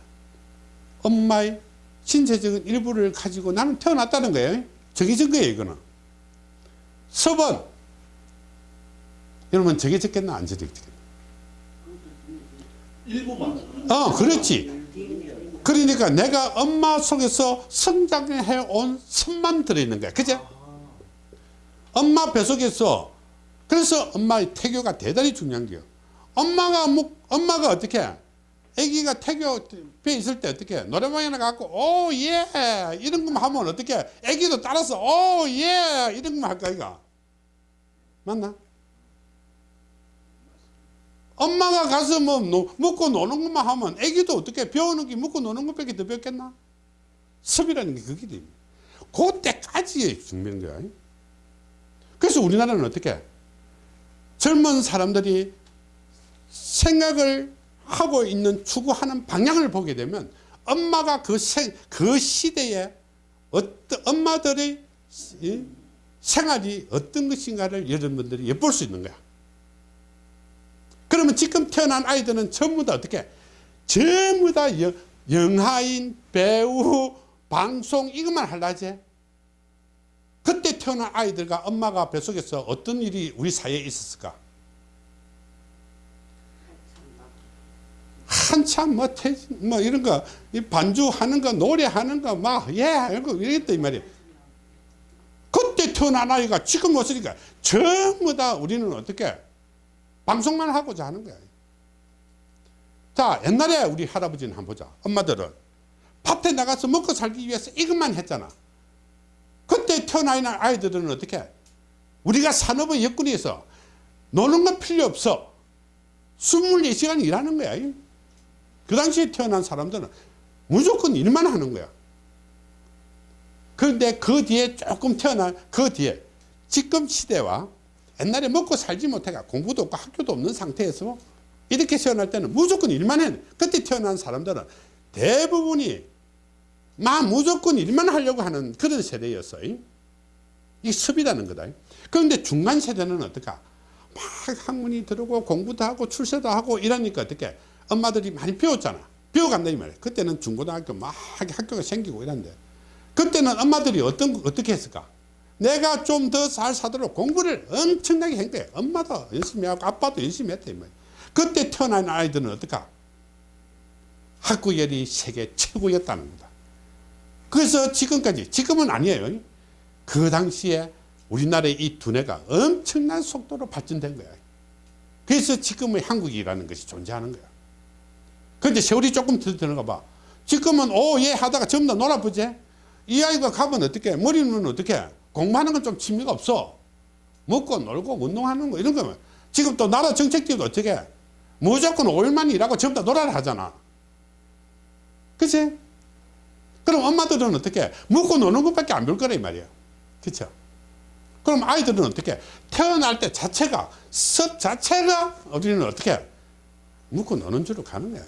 [SPEAKER 1] 엄마의 신체적인 일부를 가지고 나는 태어났다는 거예요. 정해진 거예요, 이거는. 섭은 여러분 정해졌겠나 안 정해졌겠나?
[SPEAKER 2] 일부만.
[SPEAKER 1] 어, 그렇지. 그러니까 내가 엄마 속에서 성장해 온 섭만 들어있는 거야. 그죠? 엄마 뱃속에서 그래서 엄마의 태교가 대단히 중요한 거예요. 엄마가 뭐 엄마가 어떻게 아기가 태교 배 있을 때 어떻게 노래방에 가고 오예 이런 것만 하면 어떻게 아기도 따라서 오예 이런 것만 할까 이가 맞나? 엄마가 가서 뭐 노, 먹고 노는 것만 하면 아기도 어떻게 배우는 게 먹고 노는 것밖에 더 배웠겠나? 섭이라는 게 그게 됩니다. 그때까지 중요한 거야. 그래서 우리나라는 어떻게 젊은 사람들이 생각을 하고 있는 추구하는 방향을 보게 되면 엄마가 그, 생, 그 시대에 어떤 엄마들의 이 생활이 어떤 것인가를 여러분들이 엿볼 수 있는 거야. 그러면 지금 태어난 아이들은 전부 다 어떻게 전부 다 영, 영화인 배우 방송 이것만 할라지 그때 태어난 아이들과 엄마가 뱃속에서 어떤 일이 우리 사회에 있었을까? 한참 뭐, 태, 뭐 이런 거, 이 반주하는 거, 노래하는 거, 막, 예, 이런 거, 이랬다, 이 말이야. 그때 태어난 아이가 지금 없으니까 전부 다 우리는 어떻게 방송만 하고자 하는 거야. 자, 옛날에 우리 할아버지는 한번 보자. 엄마들은 밭에 나가서 먹고 살기 위해서 이것만 했잖아. 그때 태어나 있는 아이들은 어떻게? 우리가 산업의 여건에서 노는 건 필요 없어. 24시간 일하는 거야. 그 당시에 태어난 사람들은 무조건 일만 하는 거야. 그런데 그 뒤에 조금 태어난 그 뒤에 지금 시대와 옛날에 먹고 살지 못해가 공부도 없고 학교도 없는 상태에서 이렇게 태어날 때는 무조건 일만 해. 그때 태어난 사람들은 대부분이 막 무조건 일만 하려고 하는 그런 세대였어. 이 습이라는 거다. 그런데 중간 세대는 어떨까? 막 학문이 들어오고 공부도 하고 출세도 하고 이러니까 어떻게 엄마들이 많이 배웠잖아. 배워간다 이 말이야. 그때는 중고등학교 막 학교가 생기고 이런데 그때는 엄마들이 어떤 어떻게 했을까? 내가 좀 더 잘 사도록 공부를 엄청나게 한 거야. 엄마도 열심히 하고 아빠도 열심히 했다 이. 그때 태어난 아이들은 어떨까? 학구열이 세계 최고였다는 거다. 그래서 지금까지 지금은 아니에요. 그 당시에 우리나라의 이 두뇌가 엄청난 속도로 발전된 거야. 그래서 지금의 한국이라는 것이 존재하는 거야. 그런데 세월이 조금 더 드는가 봐. 지금은 오예 하다가 전부 다 놀아보지. 이 아이가 가면 어떻게 머리는 어떻게 공부하는 건 좀 취미가 없어. 먹고 놀고 운동하는 거 이런 거면 지금 또 나라 정책들도 어떻게 무조건 5일만 일하고 전부 다 놀아라 하잖아. 그치? 그럼 엄마들은 어떻게 먹고 노는 것밖에 안 볼 거라 이 말이야. 그쵸? 그럼 아이들은 어떻게 태어날 때 자체가 습 자체가 우리는 어떻게 먹고 노는 줄로 가는 거야.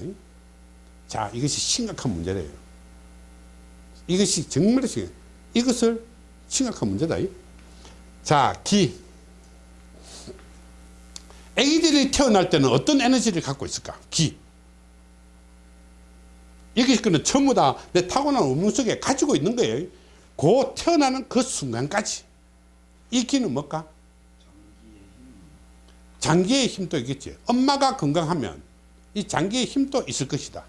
[SPEAKER 1] 자 이것이 심각한 문제래요. 이것이 정말 심 이것을 심각한 문제다. 자 기. 애기들이 태어날 때는 어떤 에너지를 갖고 있을까? 기. 이게 그는 전부 다 내 타고난 운명 속에 가지고 있는 거예요. 그 태어나는 그 순간까지 이 기는 뭘까? 장기의 힘도 있겠지. 엄마가 건강하면 이 장기의 힘도 있을 것이다.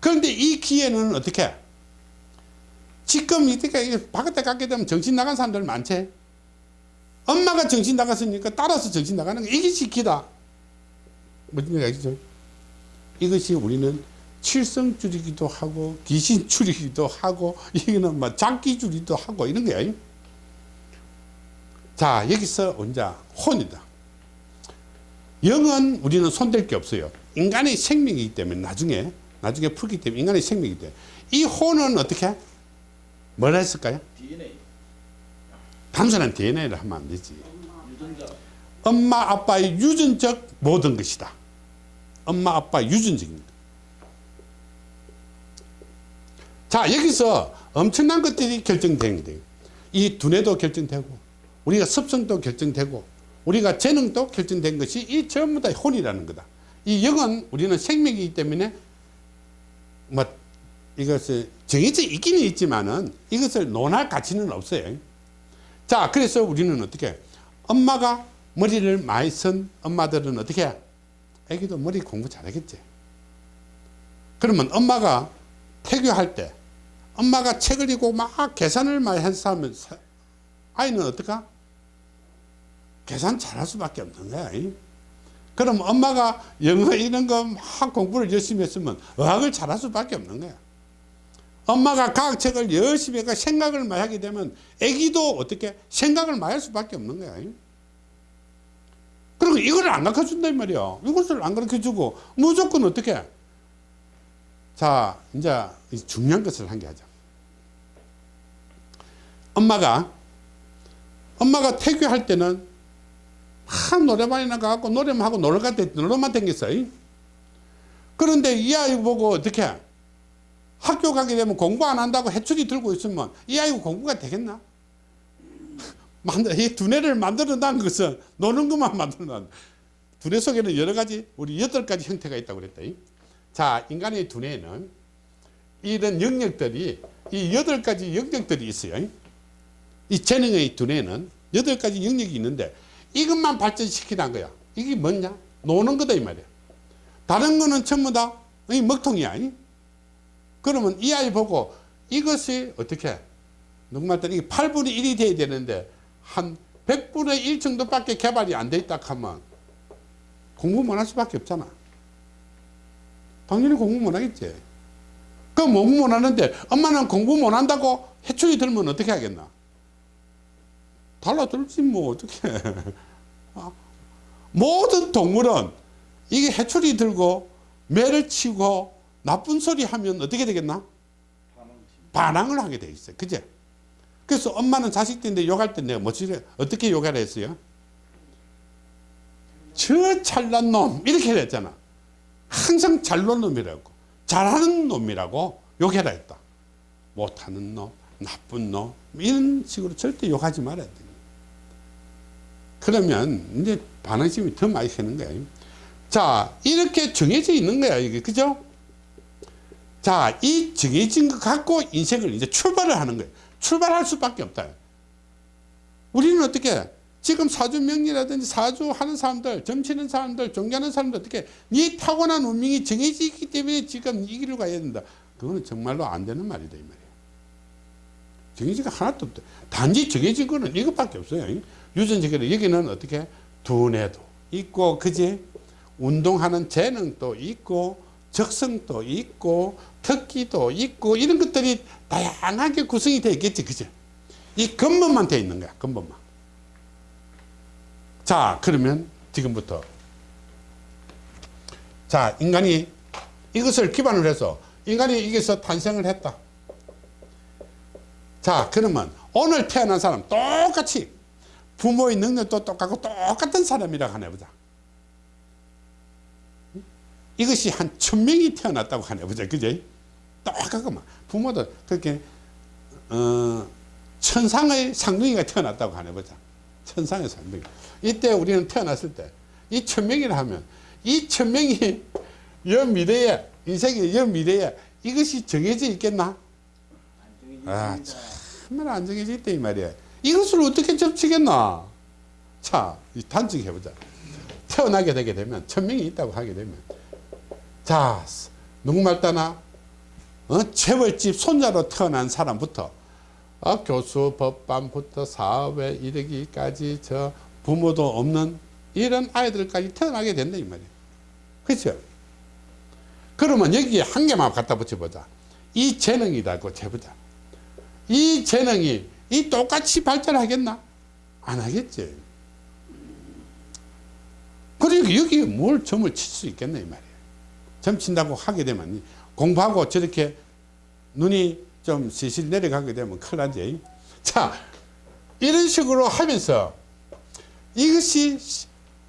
[SPEAKER 1] 그런데 이 기에는 어떻게? 지금 이때까 바깥에 가게 되면 정신 나간 사람들 많지. 엄마가 정신 나갔으니까 따라서 정신 나가는 거 이게 기다. 무슨 얘기 알겠죠? 이것이 우리는 칠성줄이기도 하고 귀신줄이기도 하고 이거는 뭐 장기줄이기도 하고 이런 거야. 자 여기서 언제 혼이다. 영은 우리는 손댈 게 없어요. 인간의 생명이기 때문에 나중에 나중에 풀기 때문에 인간의 생명이기 때문에 이 혼은 어떻게 뭐라 했을까요?
[SPEAKER 2] DNA
[SPEAKER 1] 단순한 DNA를 하면 안 되지. 엄마 아빠의 유전적 모든 것이다. 엄마 아빠 유전적입니다. 자 여기서 엄청난 것들이 결정되는 거예요. 이 두뇌도 결정되고 우리가 습성도 결정되고 우리가 재능도 결정된 것이 이 전부 다 혼이라는 거다. 이 영은 우리는 생명이기 때문에 뭐 이것을 정해져 있기는 있지만은 이것을 논할 가치는 없어요. 자 그래서 우리는 어떻게 엄마가 머리를 많이 쓴 엄마들은 어떻게 해? 애기도 머리 공부 잘하겠지. 그러면 엄마가 태교할 때 엄마가 책을 읽고 막 계산을 많이 사- 아이는 어떨까? 계산 잘할 수밖에 없는 거야. 이. 그럼 엄마가 영어 이런 거 막 공부를 열심히 했으면 의학을 잘할 수밖에 없는 거야. 엄마가 과학책을 열심히 해가 생각을 많이 하게 되면 애기도 어떻게 생각을 많이 할 수밖에 없는 거야. 이. 그리고 이걸 안 가르쳐 준단 말이야. 이것을 안 가르쳐 주고 무조건 어떻게 해? 자, 이제 이 중요한 것을 한 게 하자. 엄마가 엄마가 태교할 때는 막 노래방에 나가고 노래만 하고 놀러 갈때 놀러만 댕겼어요. 그런데 이 아이 보고 어떻게 해? 학교 가게 되면 공부 안 한다고 해초리 들고 있으면 이 아이가 공부가 되겠나? 이 두뇌를 만들어낸 것은 노는 것만 만들어낸 두뇌 속에는 여러 가지 우리 여덟 가지 형태가 있다고 그랬다. 자, 인간의 두뇌에는 이런 영역들이 이 여덟 가지 영역들이 있어요. 이 재능의 두뇌는 여덟 가지 영역이 있는데 이것만 발전시키는 거야. 이게 뭐냐? 노는 거다 이 말이야. 다른 거는 전부 다 이 먹통이야. 이? 그러면 이 아이 보고 이것이 어떻게 누구말 따라 이게 8분의 1이 돼야 되는데 한 100분의 1 정도밖에 개발이 안 돼 있다 하면 공부 못 할 수밖에 없잖아. 당연히 공부 못 하겠지. 그 공부 못 하는데 엄마는 공부 못 한다고 해초리 들면 어떻게 하겠나? 달라들지 뭐 어떻게 아, 모든 동물은 이게 해초리 들고 매를 치고 나쁜 소리 하면 어떻게 되겠나? 반항을 하게 돼 있어요. 그제? 그래서 엄마는 자식들인데 욕할 때 내가 뭐지? 어떻게 욕하라 했어요? 저 잘난 놈 이렇게 했잖아. 항상 잘난 놈이라고 잘하는 놈이라고 욕해라 했다. 못하는 놈, 나쁜 놈 이런 식으로 절대 욕하지 말아야 돼. 그러면 이제 반항심이 더 많이 새는 거야. 자 이렇게 정해져 있는 거야 이게 그죠? 자, 이 정해진 것 갖고 인생을 이제 출발을 하는 거예요. 출발할 수밖에 없다. 우리는 어떻게 지금 사주 명리라든지 사주 하는 사람들, 점치는 사람들, 종교하는 사람들 어떻게 네 타고난 운명이 정해져 있기 때문에 지금 이 길을 가야 된다. 그거는 정말로 안 되는 말이다 이 말이에요. 정해지가 하나도 없다. 단지 정해진 거는 이것밖에 없어요. 유전적으로 여기는 어떻게? 두뇌도 있고 그지? 운동하는 재능도 있고 적성도 있고 특기도 있고 이런 것들이 다양하게 구성이 되어 있겠지 그죠 이 근본만 되어 있는 거야 근본만. 자 그러면 지금부터. 자 인간이 이것을 기반으로 해서 인간이 여기서 탄생을 했다 자 그러면 오늘 태어난 사람 똑같이 부모의 능력도 똑같고 똑같은 사람이라고 하나 보자. 이것이 한 천명이 태어났다고 하네 보자. 그제 똑같구만. 부모도 그렇게 어, 천상의 상둥이가 태어났다고 하네 보자. 천상의 상둥이. 이때 우리는 태어났을 때 이 천명이라 하면 이 천명이 여 미래에 인생의 여 미래에 이것이 정해져 있겠나? 아, 참. 얼마나 안 정해져 있다 이 말이야. 이것을 어떻게 접치겠나? 자 단적해 보자. 태어나게 되게 되면 천명이 있다고 하게 되면. 자 누구 말 따나 어? 재벌집 손자로 태어난 사람부터 어? 교수 법반부터 사업에 이르기까지 저 부모도 없는 이런 아이들까지 태어나게 된다 이 말이에요 그렇죠? 그러면 여기에 한 개만 갖다 붙여보자. 이 재능이라고 재보자 이 재능이 이 똑같이 발전하겠나? 안 하겠지. 그리고 여기에 뭘 점을 칠 수 있겠나 이 말이에요 점 친다고 하게 되면 공부하고 저렇게 눈이 좀 실실 내려가게 되면 큰일 나지. 자 이런 식으로 하면서 이것이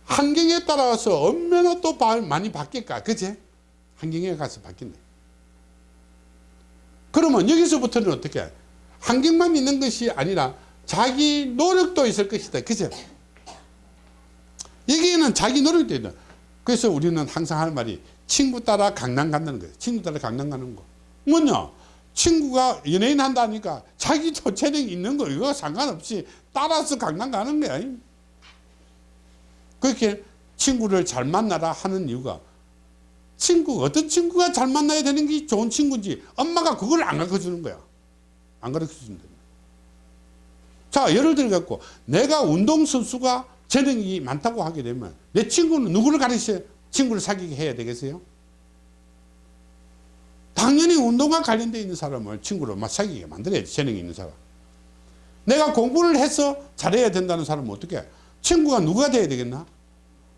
[SPEAKER 1] 환경에 따라서 얼마나 또 바- 많이 바뀔까 그제 환경에 가서 바뀐대 그러면 여기서부터는 어떻게 환경만 있는 것이 아니라 자기 노력도 있을 것이다. 그죠? 여기에는 자기 노력도 있다. 그래서 우리는 항상 하는 말이 친구 따라 강남 간다는 거예요. 친구 따라 강남 가는 거. 뭐냐? 친구가 연예인 한다니까 자기도 재능이 있는 거 이거 상관없이 따라서 강남 가는 거야. 그렇게 친구를 잘 만나라 하는 이유가 친구 어떤 친구가 잘 만나야 되는 게 좋은 친구인지 엄마가 그걸 안 가르쳐 주는 거야 안 가르쳐 준다. 자 예를 들어 갖고 내가 운동선수가 재능이 많다고 하게 되면 내 친구는 누구를 가르쳐 친구를 사귀게 해야 되겠어요? 당연히 운동과 관련되어 있는 사람을 친구로 막 사귀게 만들어야지 재능이 있는 사람. 내가 공부를 해서 잘해야 된다는 사람은 어떻게 해? 친구가 누가 돼야 되겠나?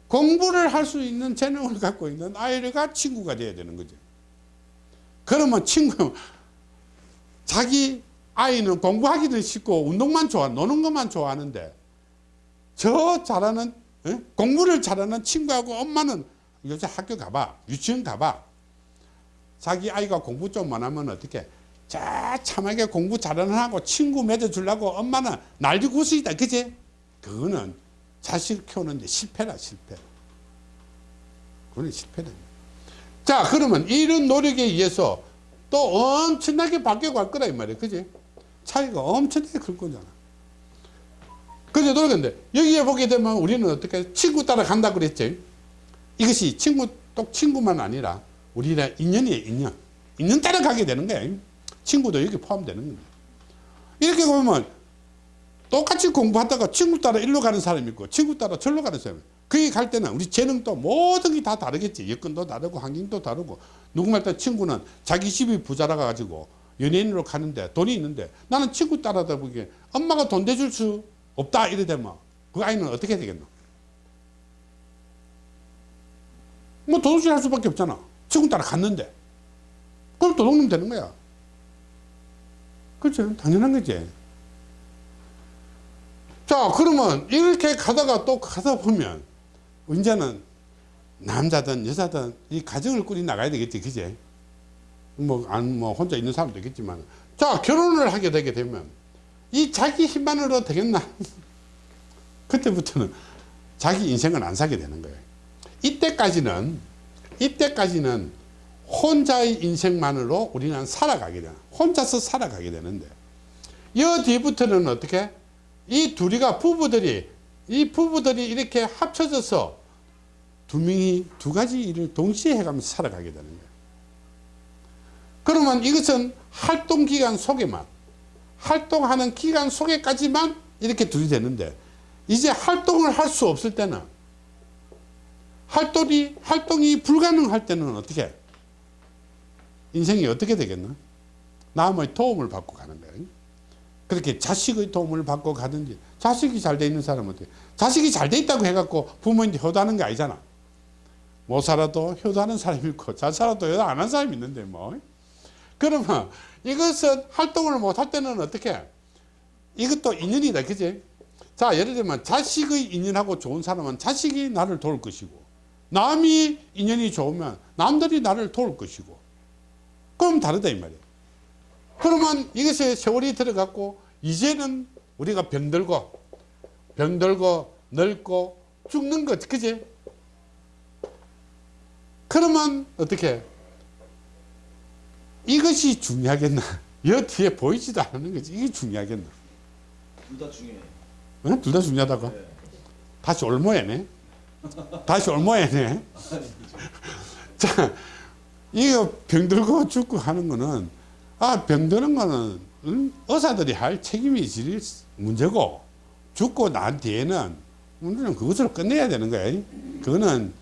[SPEAKER 1] 공부를 할 수 있는 재능을 갖고 있는 아이가 친구가 돼야 되는 거죠. 그러면 친구 자기 아이는 공부하기는 쉽고 운동만 좋아 노는 것만 좋아하는데 저 잘하는 어? 공부를 잘하는 친구하고 엄마는 요새 학교 가봐 유치원 가봐. 자기 아이가 공부 좀 못하면 어떻게? 자 참하게 공부 잘하는 하고 친구 맺어주려고 엄마는 날리구슬이다 그지 그거는 자식 키우는데 실패라 실패. 그건 실패다. 자 그러면 이런 노력에 의해서 또 엄청나게 바뀌어 갈 거라 이 말이야 그지 차이가 엄청나게 클 거잖아. 그제 노력인데 여기에 보게 되면 우리는 어떻게 친구 따라 간다 그랬지? 이것이 친구 또 친구만 아니라 우리의 인연이에요 인연. 인연 따라 가게 되는 거야. 친구도 여기 포함되는 거야. 이렇게 보면 똑같이 공부하다가 친구 따라 일로 가는 사람이 있고 친구 따라 절로 가는 사람이 있고 거기 갈 때는 우리 재능도 모든 게 다 다르겠지. 여건도 다르고 환경도 다르고. 누구말 때 친구는 자기 집이 부자라 가지고 연예인으로 가는데 돈이 있는데 나는 친구 따라다 보기에 엄마가 돈 대줄 수 없다 이래 되면 그 아이는 어떻게 되겠노? 뭐 도둑질 할 수밖에 없잖아. 친구 따라 갔는데. 그럼 도둑놈 되는 거야. 그렇죠. 당연한 거지. 자 그러면 이렇게 가다가 또 가다 보면 이제는 남자든 여자든 이 가정을 꾸리 나가야 되겠지. 그제 뭐 안 뭐 혼자 있는 사람도 있겠지만 자 결혼을 하게 되게 되면 이 자기 힘만으로 되겠나? 그때부터는 자기 인생을 안 사게 되는 거예요. 이때까지는 이때까지는 혼자의 인생만으로 우리는 살아가게 되는 혼자서 살아가게 되는데 이 뒤부터는 어떻게? 이 둘이가 부부들이 이 부부들이 이렇게 합쳐져서 두 명이 두 가지 일을 동시에 해가면서 살아가게 되는 거예요 그러면 이것은 활동 기간 속에만 활동하는 기간 속에까지만 이렇게 둘이 되는데 이제 활동을 할 수 없을 때는 활동이 활동이 불가능할 때는 어떻게 인생이 어떻게 되겠나? 남의 도움을 받고 가는 거예요. 그렇게 자식의 도움을 받고 가든지 자식이 잘 돼 있는 사람은 어떻게? 자식이 잘 돼 있다고 해갖고 부모인데 효도하는 게 아니잖아. 못 살아도 효도하는 사람이 있고 잘 살아도 효도 안 하는 사람이 있는데 뭐 그러면 이것은 활동을 못할 때는 어떻게? 이것도 인연이다 그지? 자 예를 들면 자식의 인연하고 좋은 사람은 자식이 나를 도울 것이고 남이 인연이 좋으면 남들이 나를 도울 것이고. 그럼 다르다 이 말이에요 그러면 이것에 세월이 들어갔고 이제는 우리가 병들고 병들고 늙고 죽는 것 그지? 그러면 어떻게 이것이 중요하겠나 여 뒤에 보이지도 않는 거지. 이게 중요하겠나?
[SPEAKER 2] 둘 다 중요해요.
[SPEAKER 1] 어? 둘다 중요하다고?
[SPEAKER 2] 네.
[SPEAKER 1] 다시 올모해네. 다시 올모해네. 자, 이거 병들고 죽고 하는 거는, 아, 병드는 거는, 응? 의사들이 할 책임이 질 문제고, 죽고 난 뒤에는, 우리는 그것으로 끝내야 되는 거야. 그거는,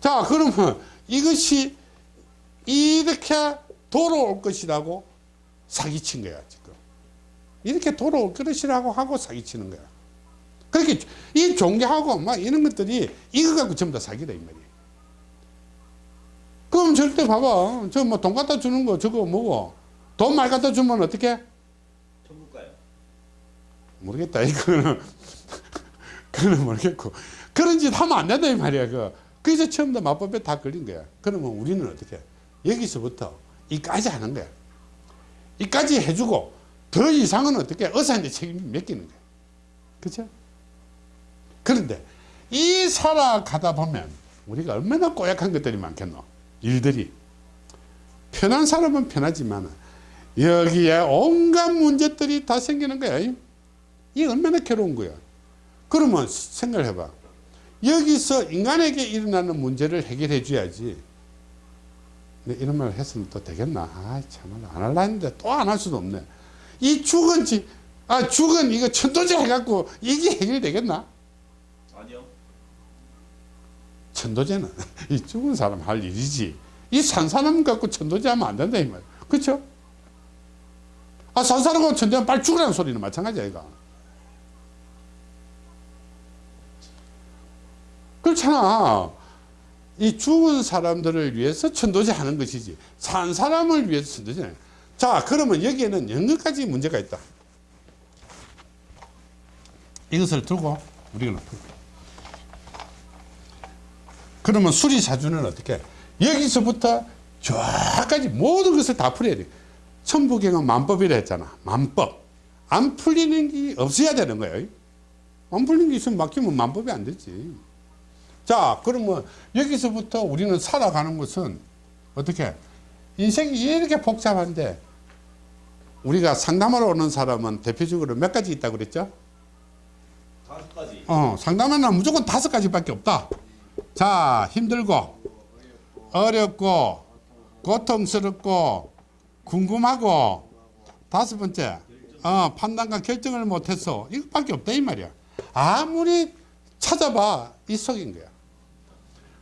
[SPEAKER 1] 자, 그러면 이것이 이렇게 돌아올 것이라고 사기친 거야, 지금. 이렇게 돌아올 것이라고 하고 사기치는 거야. 그렇게 이 종교하고 막 이런 것들이 이거 갖고 전부 다 사기다 이 말이야. 그럼 절대 봐봐. 저 뭐 돈 갖다 주는 거 저거 뭐고 돈 많이 갖다 주면 어떻게?
[SPEAKER 2] 천국 가요.
[SPEAKER 1] 모르겠다. 이거는 그거는 모르겠고 그런 짓 하면 안 된다 이 말이야. 그 그래서 처음부터 마법에 다 걸린 거야. 그러면 우리는 어떻게? 여기서부터 이까지 하는 거야. 이까지 해주고 더 이상은 어떻게? 의사한테 책임을 맡기는 거야. 그죠? 그런데 이 살아가다 보면 우리가 얼마나 꼬약한 것들이 많겠노? 일들이. 편한 사람은 편하지만 여기에 온갖 문제들이 다 생기는 거야. 이게 얼마나 괴로운 거야. 그러면 생각을 해봐. 여기서 인간에게 일어나는 문제를 해결해 줘야지. 근데 이런 말을 했으면 또 되겠나? 아, 참말로 안 할라 했는데 또 안 할 수도 없네. 이 죽은 지, 아, 죽은 이거 천도제 해갖고 이게 해결되겠나?
[SPEAKER 2] 아니요.
[SPEAKER 1] 천도제는 이 죽은 사람 할 일이지. 이 산 사람 갖고 천도제 하면 안 된다, 이 말. 그쵸? 아, 산 사람하고 천도제하면 빨리 죽으라는 소리는 마찬가지야, 이거. 그렇잖아. 이 죽은 사람들을 위해서 천도제 하는 것이지. 산 사람을 위해서 천도제. 자, 그러면 여기에는 여러 가지 문제가 있다. 이것을 두고 우리가. 그러면 수리사주는 어떻게? 해? 여기서부터 저까지 모든 것을 다 풀어야 돼. 천부경은 만법이라 했잖아. 만법. 안 풀리는 게 없어야 되는 거예요. 안 풀리는 게 있으면 막히면 만법이 안 되지. 자, 그러면 여기서부터 우리는 살아가는 것은 어떻게? 인생이 이렇게 복잡한데 우리가 상담하러 오는 사람은 대표적으로 몇 가지 있다고 그랬죠?
[SPEAKER 2] 다섯 가지.
[SPEAKER 1] 어, 상담하는 무조건 다섯 가지밖에 없다. 자, 힘들고, 어렵고, 고통스럽고, 궁금하고, 다섯 번째, 어, 판단과 결정을 못해서 이것밖에 없다 이 말이야. 아무리 찾아봐 이 속인 거야.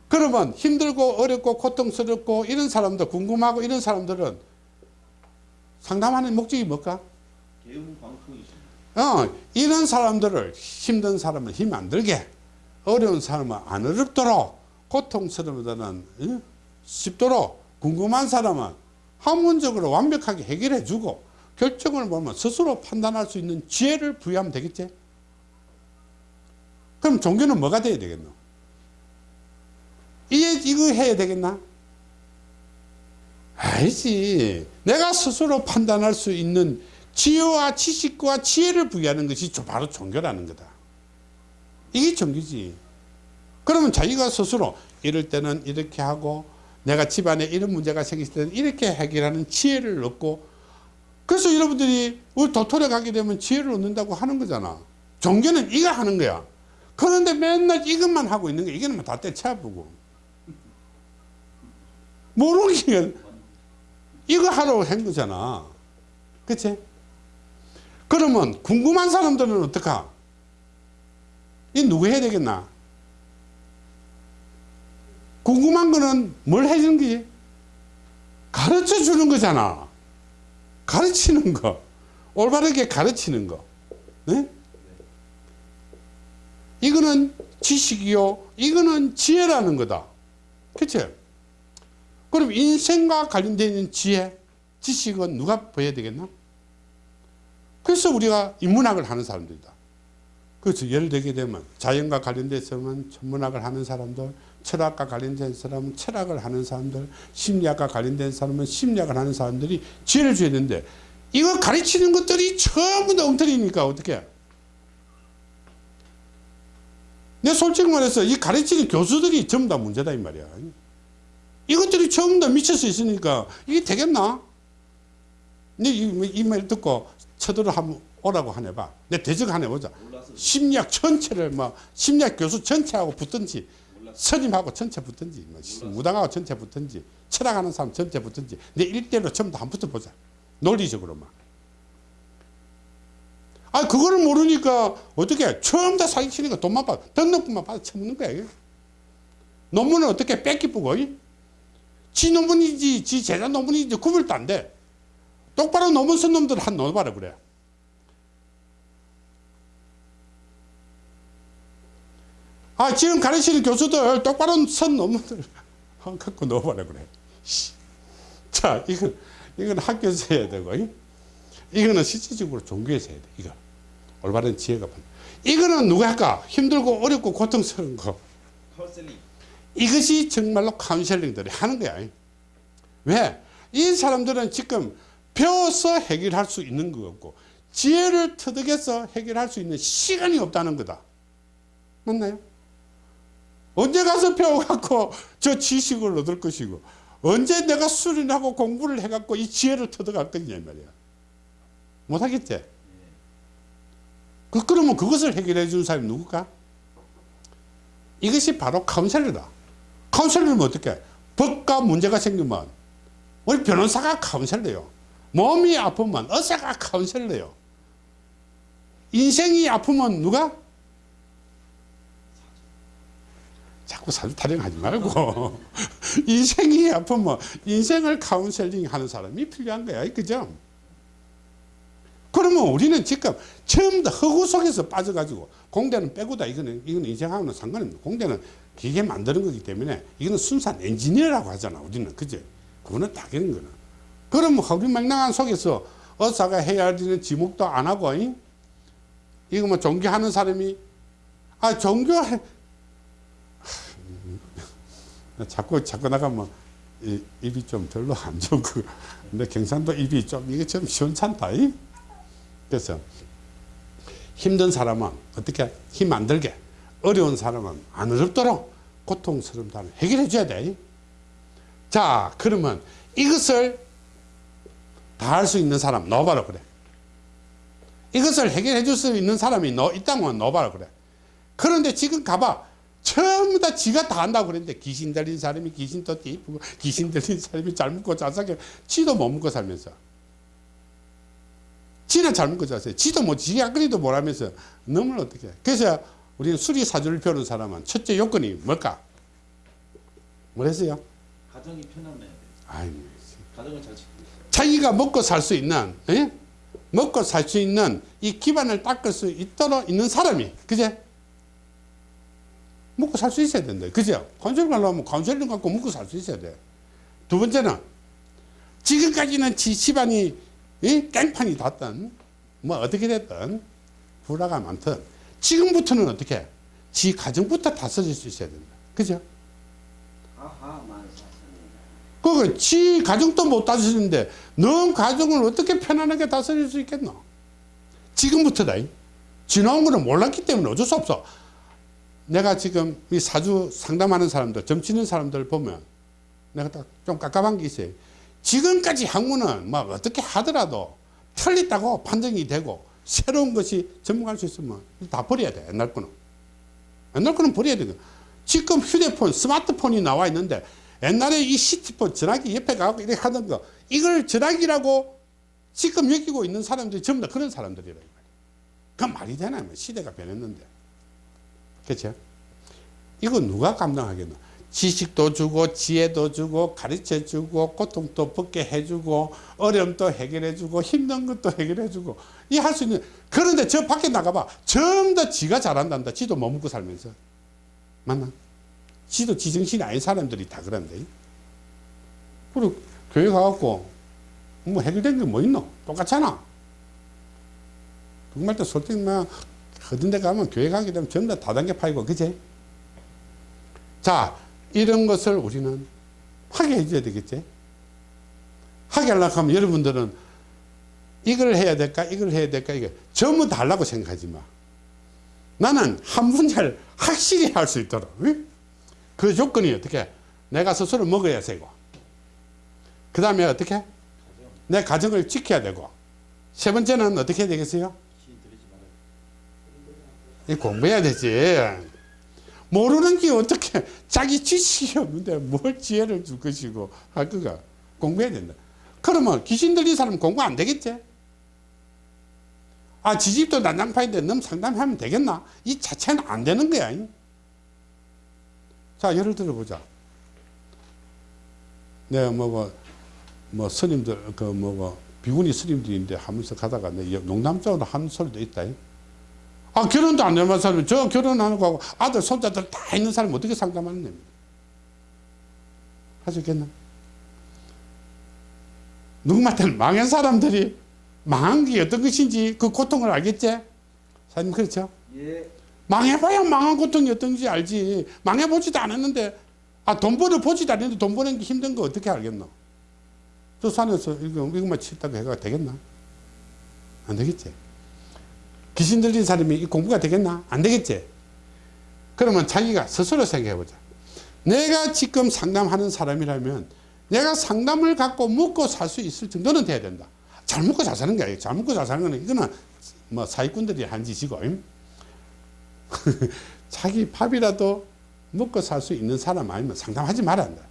[SPEAKER 1] 그러면 힘들고 어렵고 고통스럽고 이런 사람들 궁금하고 이런 사람들은 상담하는 목적이 뭘까? 어, 이런 사람들을 힘든 사람은 힘안 들게 어려운 사람은 안 어렵도록 고통스러운 사람은 어? 쉽도록 궁금한 사람은 학문적으로 완벽하게 해결해 주고 결정을 보면 스스로 판단할 수 있는 지혜를 부여하면 되겠지 그럼 종교는 뭐가 돼야 되겠노 이게 이거 해야 되겠나 아니지 내가 스스로 판단할 수 있는 지혜와 지식과 지혜를 부여하는 것이 저- 바로 종교라는 거다. 이게 종교지. 그러면 자기가 스스로 이럴 때는 이렇게 하고 내가 집안에 이런 문제가 생겼을 때는 이렇게 해결하는 지혜를 얻고 그래서 여러분들이 우리 도토리 가게 되면 지혜를 얻는다고 하는 거잖아. 종교는 이거 하는 거야. 그런데 맨날 이것만 하고 있는 거야. 이거는 다 떼쳐보고. 모르는 게 이거 하라고 한 거잖아. 그치? 그러면 궁금한 사람들은 어떡하? 이 누구 해야 되겠나? 궁금한 거는 뭘 해주는 거지? 가르쳐 주는 거잖아. 가르치는 거. 올바르게 가르치는 거. 네? 이거는 지식이요. 이거는 지혜라는 거다. 그치? 그럼 인생과 관련되어 있는 지혜, 지식은 누가 보여야 되겠나? 그래서 우리가 인문학을 하는 사람들이다. 그래서 예를 들게 되면 자연과 관련돼서는 천문학을 하는 사람들, 철학과 관련된 사람은 철학을 하는 사람들, 심리학과 관련된 사람은 심리학을 하는 사람들이 지혜를 줘야 되는데 이거 가르치는 것들이 전부 다 엉터리니까 어떻게? 내 솔직히 말해서 이 가르치는 교수들이 전부 다 문제다 이 말이야. 이것들이 전부 다 미쳐서 있으니까 이게 되겠나? 이말 듣고 쳐들어 한번 오라고 하네 봐. 내 대적 하네 보자. 심리학 전체를 뭐 심리학 교수 전체하고 붙든지. 스님하고 전체 붙든지 뭐 무당하고 전체 붙든지 철학하는 사람 전체 붙든지 내 일대로 전부 다 한번 붙어보자. 논리적으로만. 아 그거를 모르니까 어떻게 처음 다 사기치니까 돈만 받아 등록금만 받아 쳐먹는 거야. 이게. 논문은 어떻게 뺏기쁘고 지 논문이지 지 제자 논문이지 구별도 안 돼. 똑바로 논문 쓴 놈들 한 넣어봐라 그래. 아 지금 가르치는 교수들 똑바로 쓴 논문들 한 갖고 넣어봐라 그래. 씨. 자 이건 이건 학교에서 해야 되고 이? 이거는 실질적으로 종교에서 해야 돼. 이거 올바른 지혜가 반. 이거는 누가 할까? 힘들고 어렵고 고통스러운 거.
[SPEAKER 2] 카운셀링.
[SPEAKER 1] 이것이 정말로 카운셀링들이 하는 거야. 왜? 이 사람들은 지금 배워서 해결할 수 있는 거고 지혜를 터득해서 해결할 수 있는 시간이 없다는 거다. 맞나요? 언제 가서 배워갖고 저 지식을 얻을 것이고 언제 내가 수련하고 공부를 해갖고 이 지혜를 터득할 이 말이야. 못하겠지? 그, 그러면 그것을 해결해 주는 사람이 누굴까? 이것이 바로 카운셀러다. 카운셀러는 어떻게? 법과 문제가 생기면 우리 변호사가 카운셀러요. 몸이 아프면 의사가 카운셀러요. 인생이 아프면 누가? 자꾸 사주 타령하지 말고 인생이 아프면 인생을 카운셀링 하는 사람이 필요한 거야. 그죠? 그러면 우리는 지금 처음 다 허구 속에서 빠져가지고 공대는 빼고다 이거는 이거는 인생하고는 상관없는 공대는 기계 만드는 거기 때문에 이거는 순수한 엔지니어라고 하잖아 우리는. 그제 그거는 당연한 거는. 그러면 허리맹랑한 속에서 의사가 해야 되는 지목도 안 하고 이? 이거 뭐 종교하는 사람이 아 종교 해. 자꾸 자꾸 나가면 이, 입이 좀 별로 안 좋고. 근데 경상도 입이 좀 이게 좀 시원찮다 이? 그래서 힘든 사람은 어떻게 힘 안 들게 어려운 사람은 안 어렵도록 고통스러운 사람을 해결해 줘야 돼. 자 그러면 이것을 다 할 수 있는 사람 넣어봐라 그래. 이것을 해결해 줄 수 있는 사람이 너 있다면 넣어봐라 그래. 그런데 지금 가봐. 전부 다 지가 다 한다고 그랬는데 귀신 들린 사람이 귀신 또 띠쁘고 귀신 들린 사람이 잘 먹고 잘 살게 지도 못 먹고 살면서 지는 잘 먹고 잘 살게 지도 뭐 지가 앞그리도 못하면서 너무 어떻게 그래서 우리는 수리사주를 배우는 사람은 첫째 요건이 뭘까? 뭐랬어요?
[SPEAKER 2] 가정이 편안해야 돼.
[SPEAKER 1] 아이,
[SPEAKER 2] 가정을 잘 지키고.
[SPEAKER 1] 자기가 먹고 살 수 있는 예? 먹고 살 수 있는 이 기반을 닦을 수 있도록 있는 사람이 그제? 먹고 살 수 있어야 된다 그죠? 카운셀링 하려면 카운셀링 갖고 먹고 살 수 있어야 돼두 번째는 지금까지는 지 집안이 이 깽판이 닿던 뭐 어떻게 됐든 불화가 많든 지금부터는 어떻게 지 가정부터 다스릴 수 있어야 된다 그죠?
[SPEAKER 3] 아하
[SPEAKER 1] 지 가정도 못 다스리는데 넌 가정을 어떻게 편안하게 다스릴 수 있겠노? 지금부터다. 지나온 거는 몰랐기 때문에 어쩔 수 없어. 내가 지금 이 사주 상담하는 사람들, 점치는 사람들 보면 내가 딱 좀 깝깝한 게 있어요. 지금까지 학문은 막 어떻게 하더라도 틀렸다고 판정이 되고 새로운 것이 전문할 수 있으면 다 버려야 돼. 옛날 거는. 옛날 거는 버려야 돼. 지금 휴대폰, 스마트폰이 나와 있는데 옛날에 이 시티폰 전화기 옆에 가고 이렇게 하던 거 이걸 전화기라고 지금 여기고 있는 사람들이 전부 다 그런 사람들이라. 그 말이 되나? 뭐 시대가 변했는데. 그렇죠? 이거 누가 감당하겠노? 지식도 주고 지혜도 주고 가르쳐 주고 고통도 벗게 해주고 어려움도 해결해 주고 힘든 것도 해결해 주고 이 할 수 있는 그런데 저 밖에 나가봐 전부 다 지가 잘한단다 지도 못 먹고 살면서 맞나? 지도 지정신이 아닌 사람들이 다 그런데. 그리고 교회 가갖고 뭐 해결된 게 뭐 있노? 똑같잖아. 정말 또 솔직히 뭐 어떤 데 가면 교회 가게 되면 전부 다 다단계 파이고 그제? 자 이런 것을 우리는 하게 해줘야 되겠지? 하게 하려고 하면 여러분들은 이걸 해야 될까 이걸 해야 될까 이게 전부 다 하려고 생각하지 마. 나는 한 분야를 확실히 할 수 있도록 응? 그 조건이 어떻게 내가 스스로 먹어야 되고 그 다음에 어떻게 내 가정을 지켜야 되고 세 번째는 어떻게 해야 되겠어요? 공부해야 되지. 모르는 게 어떻게 자기 지식이 없는데 뭘 지혜를 줄 것이고 할 거가 공부해야 된다. 그러면 귀신 들린 사람 공부 안 되겠지? 아, 지집도 난장판인데 너무 상담하면 되겠나? 이 자체는 안 되는 거야. 자, 예를 들어 보자. 내가 뭐, 뭐, 뭐 스님들, 그, 뭐, 뭐, 비구니 스님들인데 하면서 가다가 내 농담적으로 하는 소리도 있다. 아, 결혼도 안 해본 사람이 저 결혼하는 거하고 아들, 손자들 다 있는 사람이 어떻게 상담하는 겁니까? 하셨겠나? 누구한테는 망한 사람들이 망한 게 어떤 것인지 그 고통을 알겠지? 사장님, 그렇죠?
[SPEAKER 3] 예.
[SPEAKER 1] 망해봐야 망한 고통이 어떤지 알지. 망해보지도 않았는데, 아, 돈 벌어 보지도 않았는데 돈 버는 게 힘든 거 어떻게 알겠노? 저 산에서 이거, 이것만 치다가 해가 되겠나? 안 되겠지. 귀신 들린 사람이 이 공부가 되겠나? 안 되겠지. 그러면 자기가 스스로 생각해보자. 내가 지금 상담하는 사람이라면 내가 상담을 갖고 먹고 살 수 있을 정도는 돼야 된다. 잘 먹고 잘 사는 게 아니에요. 잘 먹고 잘 사는 거는 이거는 뭐 사기꾼들이 한 짓이고. 임? 자기 밥이라도 먹고 살 수 있는 사람 아니면 상담하지 말아야 한다.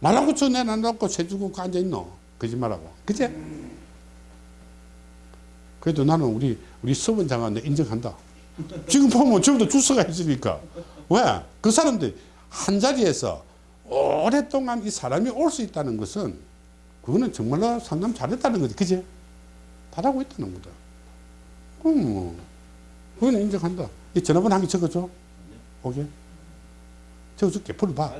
[SPEAKER 1] 말하고 저 내놔놓고 쇠주고 앉아있노. 거짓말하고. 그제? 그래도 나는 우리, 우리 서원장한테 인정한다. 지금 보면 저보다 주스가 있으니까. 왜? 그 사람들 한 자리에서 오랫동안 이 사람이 올 수 있다는 것은 그거는 정말로 상담 잘했다는 거지. 그제? 잘하고 있다는 거다. 그럼 뭐, 그거는 인정한다. 이 전화번호 한 개 적어줘. 오케이? 적어줄게. 불러봐.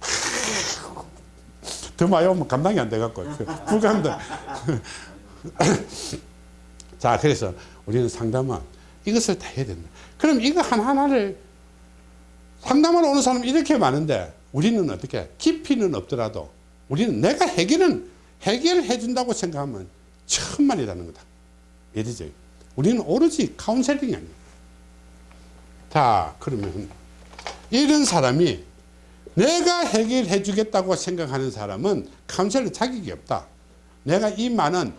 [SPEAKER 1] 더 많이 오면 감당이 안 돼갖고 불가능다. 자, 그래서 우리는 상담은 이것을 다 해야 된다. 그럼 이거 하나하나를 상담하러 오는 사람 이렇게 많은데 우리는 어떻게 깊이는 없더라도 우리는 내가 해결은 해결해 준다고 생각하면 천만이라는 거다. 이해되죠? 우리는 오로지 카운셀링이 아니야. 자, 그러면 이런 사람이 내가 해결해 주겠다고 생각하는 사람은 카운셀러 자격이 없다. 내가 이 많은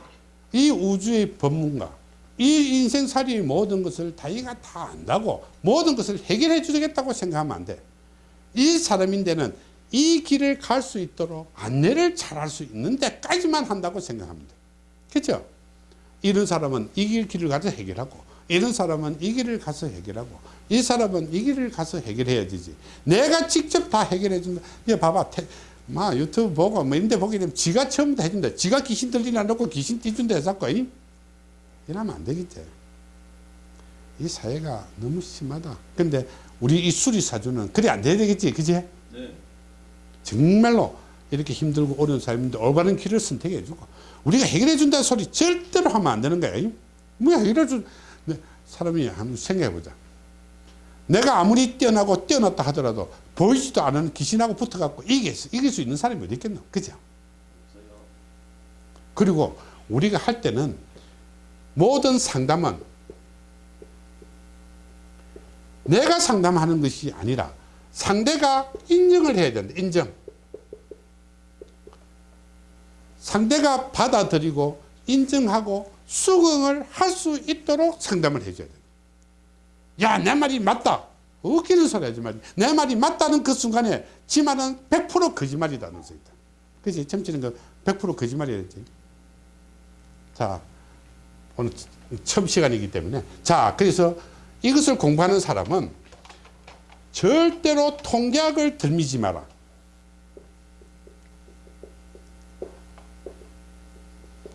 [SPEAKER 1] 이 우주의 법문가, 이 인생살이의 모든 것을 다이가 다 안다고 모든 것을 해결해 주겠다고 생각하면 안 돼. 이 사람인데는 이 길을 갈 수 있도록 안내를 잘할 수 있는 데까지만 한다고 돼. 그렇죠? 이런 사람은 이길 길을 가서 해결하고 이런 사람은 이 길을 가서 해결하고 이 사람은 이 길을 가서 해결해야 되지. 내가 직접 다 해결해 준다. 이거 봐봐. 태, 마 유튜브 보고 뭐 이런데 보게 되면 지가 처음부터 해준다. 지가 귀신 들리지 않고 귀신 띄준다 해서 이 이러면 안 되겠지. 이 사회가 너무 심하다. 근데 우리 이 수리사주는 그래 안 돼야 되겠지. 그지?
[SPEAKER 2] 네.
[SPEAKER 1] 정말로 이렇게 힘들고 어려운 삶인데 올바른 길을 선택해 주고 우리가 해결해 준다는 소리 절대로 하면 안 되는 거야. 뭐야 해결해 준 네, 사람이 한번 생각해 보자. 내가 아무리 뛰어나고 뛰어났다 하더라도 보이지도 않은 귀신하고 붙어갖고 이길 수, 이길 수 있는 사람이 어디 있겠노? 그죠? 그리고 우리가 할 때는 모든 상담은 내가 상담하는 것이 아니라 상대가 인정을 해야 된다. 인정. 상대가 받아들이고 인정하고 수긍을 할 수 있도록 상담을 해줘야 돼. 야, 내 말이 맞다. 웃기는 소리 하지 말지. 내 말이 맞다는 그 순간에 지 말은 100% 거짓말이다는 소리다. 그지? 점치는 거 100% 거짓말이랬지. 자, 오늘 처음 시간이기 때문에. 자, 그래서 이것을 공부하는 사람은 절대로 통계학을 들미지 마라.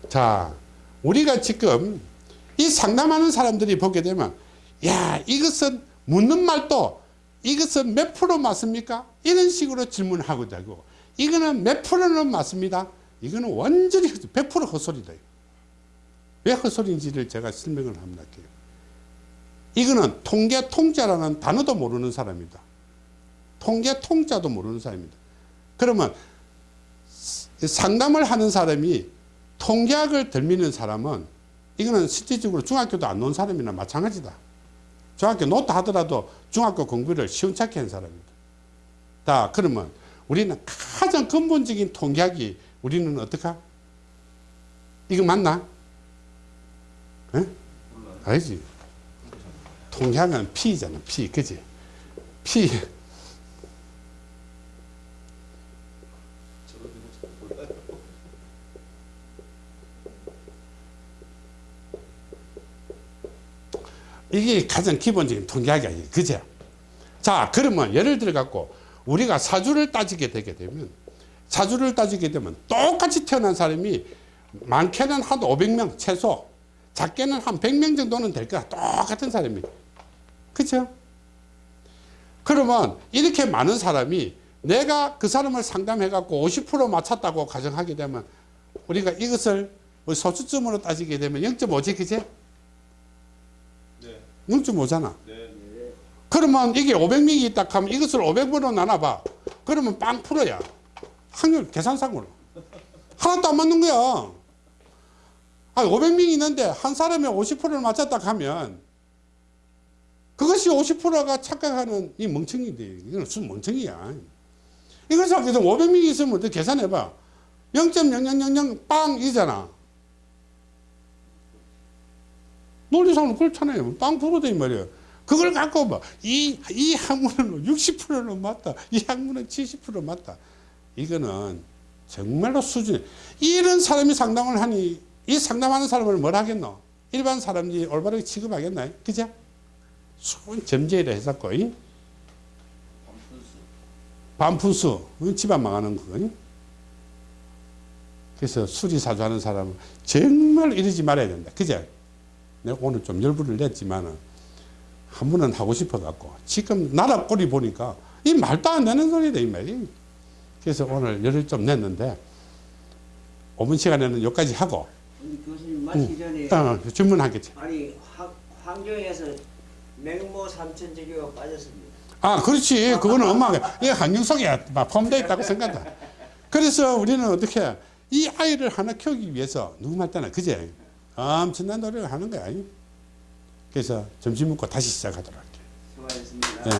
[SPEAKER 1] 자, 우리가 지금 이 상담하는 사람들이 보게 되면 야 이것은 묻는 말도 이것은 몇 프로 맞습니까? 이런 식으로 질문하고 자고 이거는 몇 프로는 맞습니다. 이거는 완전히 100% 헛소리다. 왜 헛소리인지를 제가 설명을 할게요. 이거는 통계 통자라는 단어도 모르는 사람이다. 통계 통자도 모르는 사람이다. 그러면 상담을 하는 사람이 통계학을 들미는 사람은 이거는 실질적으로 중학교도 안 놓은 사람이나 마찬가지다. 중학교 놓다 하더라도 중학교 공부를 시원찮게 한 사람입니다. 자, 그러면 우리는 가장 근본적인 통계학이 우리는 어떡하? 이거 맞나? 예?
[SPEAKER 2] 몰라요.
[SPEAKER 1] 알지? 통계하면 피잖아, 피, 그지?
[SPEAKER 2] 몰라요.
[SPEAKER 1] 이게 가장 기본적인 통계학이야. 그죠? 자, 그러면 예를 들어 갖고 우리가 사주를 따지게 되게 되면 사주를 따지게 되면 똑같이 태어난 사람이 많게는 한 500명 최소 작게는 한 100명 정도는 될 거야. 똑같은 사람이. 그죠? 그러면 이렇게 많은 사람이 내가 그 사람을 상담해 갖고 50% 맞췄다고 가정하게 되면 우리가 이것을 소수점으로 따지게 되면 0.5지 그제?
[SPEAKER 2] 네.
[SPEAKER 1] 0.5잖아.
[SPEAKER 2] 네.
[SPEAKER 1] 그러면 이게 500명이 있다 하면 이것을 500번으로 나눠봐. 그러면 빵 풀어야. 확률 계산상으로. 하나도 안 맞는 거야. 아, 500명이 있는데 한 사람이 50%를 맞췄다 하면 그것이 50%가 착각하는 이 멍청인데 이건 순 멍청이야. 이것을 그래서 500명이 있으면 어떻게 계산해봐. 0.0000 빵이잖아. 논리상으로 그렇잖아요. 빵 풀어도 이 말이에요. 그걸 갖고 봐. 이, 이 학문은 60%는 맞다. 이 학문은 70% 맞다. 이거는 정말로 수준. 이런 사람이 상담을 하니 이 상담하는 사람을 뭘 하겠노? 일반 사람이 올바르게 취급하겠나요? 그죠? 수분 점제를 해서고 이?
[SPEAKER 2] 반푼수.
[SPEAKER 1] 응? 집안 망하는 거 응? 그래서 수리사주 하는 사람은 정말 이러지 말아야 된다 그죠? 내가 오늘 좀 열불을 냈지만은 한 번은 하고 싶어 갖고 지금 나라 꼴이 보니까 이 말도 안 되는 소리다 이 말이 그래서 오늘 열을 좀 냈는데 5분 시간에는 여기까지 하고
[SPEAKER 3] 교수님 마치기 전에
[SPEAKER 1] 어, 질문하겠지
[SPEAKER 3] 아니 황, 환경에서 맹모 삼천지교가 빠졌습니다.
[SPEAKER 1] 아, 그렇지. 그거는 엄마가, 이 한영석에 포함되어 있다고 생각한다. 그래서 우리는 어떻게, 이 아이를 하나 키우기 위해서, 누구 말따나, 그제? 엄청난 노력을 하는 거야. 그래서 점심 먹고 다시 시작하도록 할게.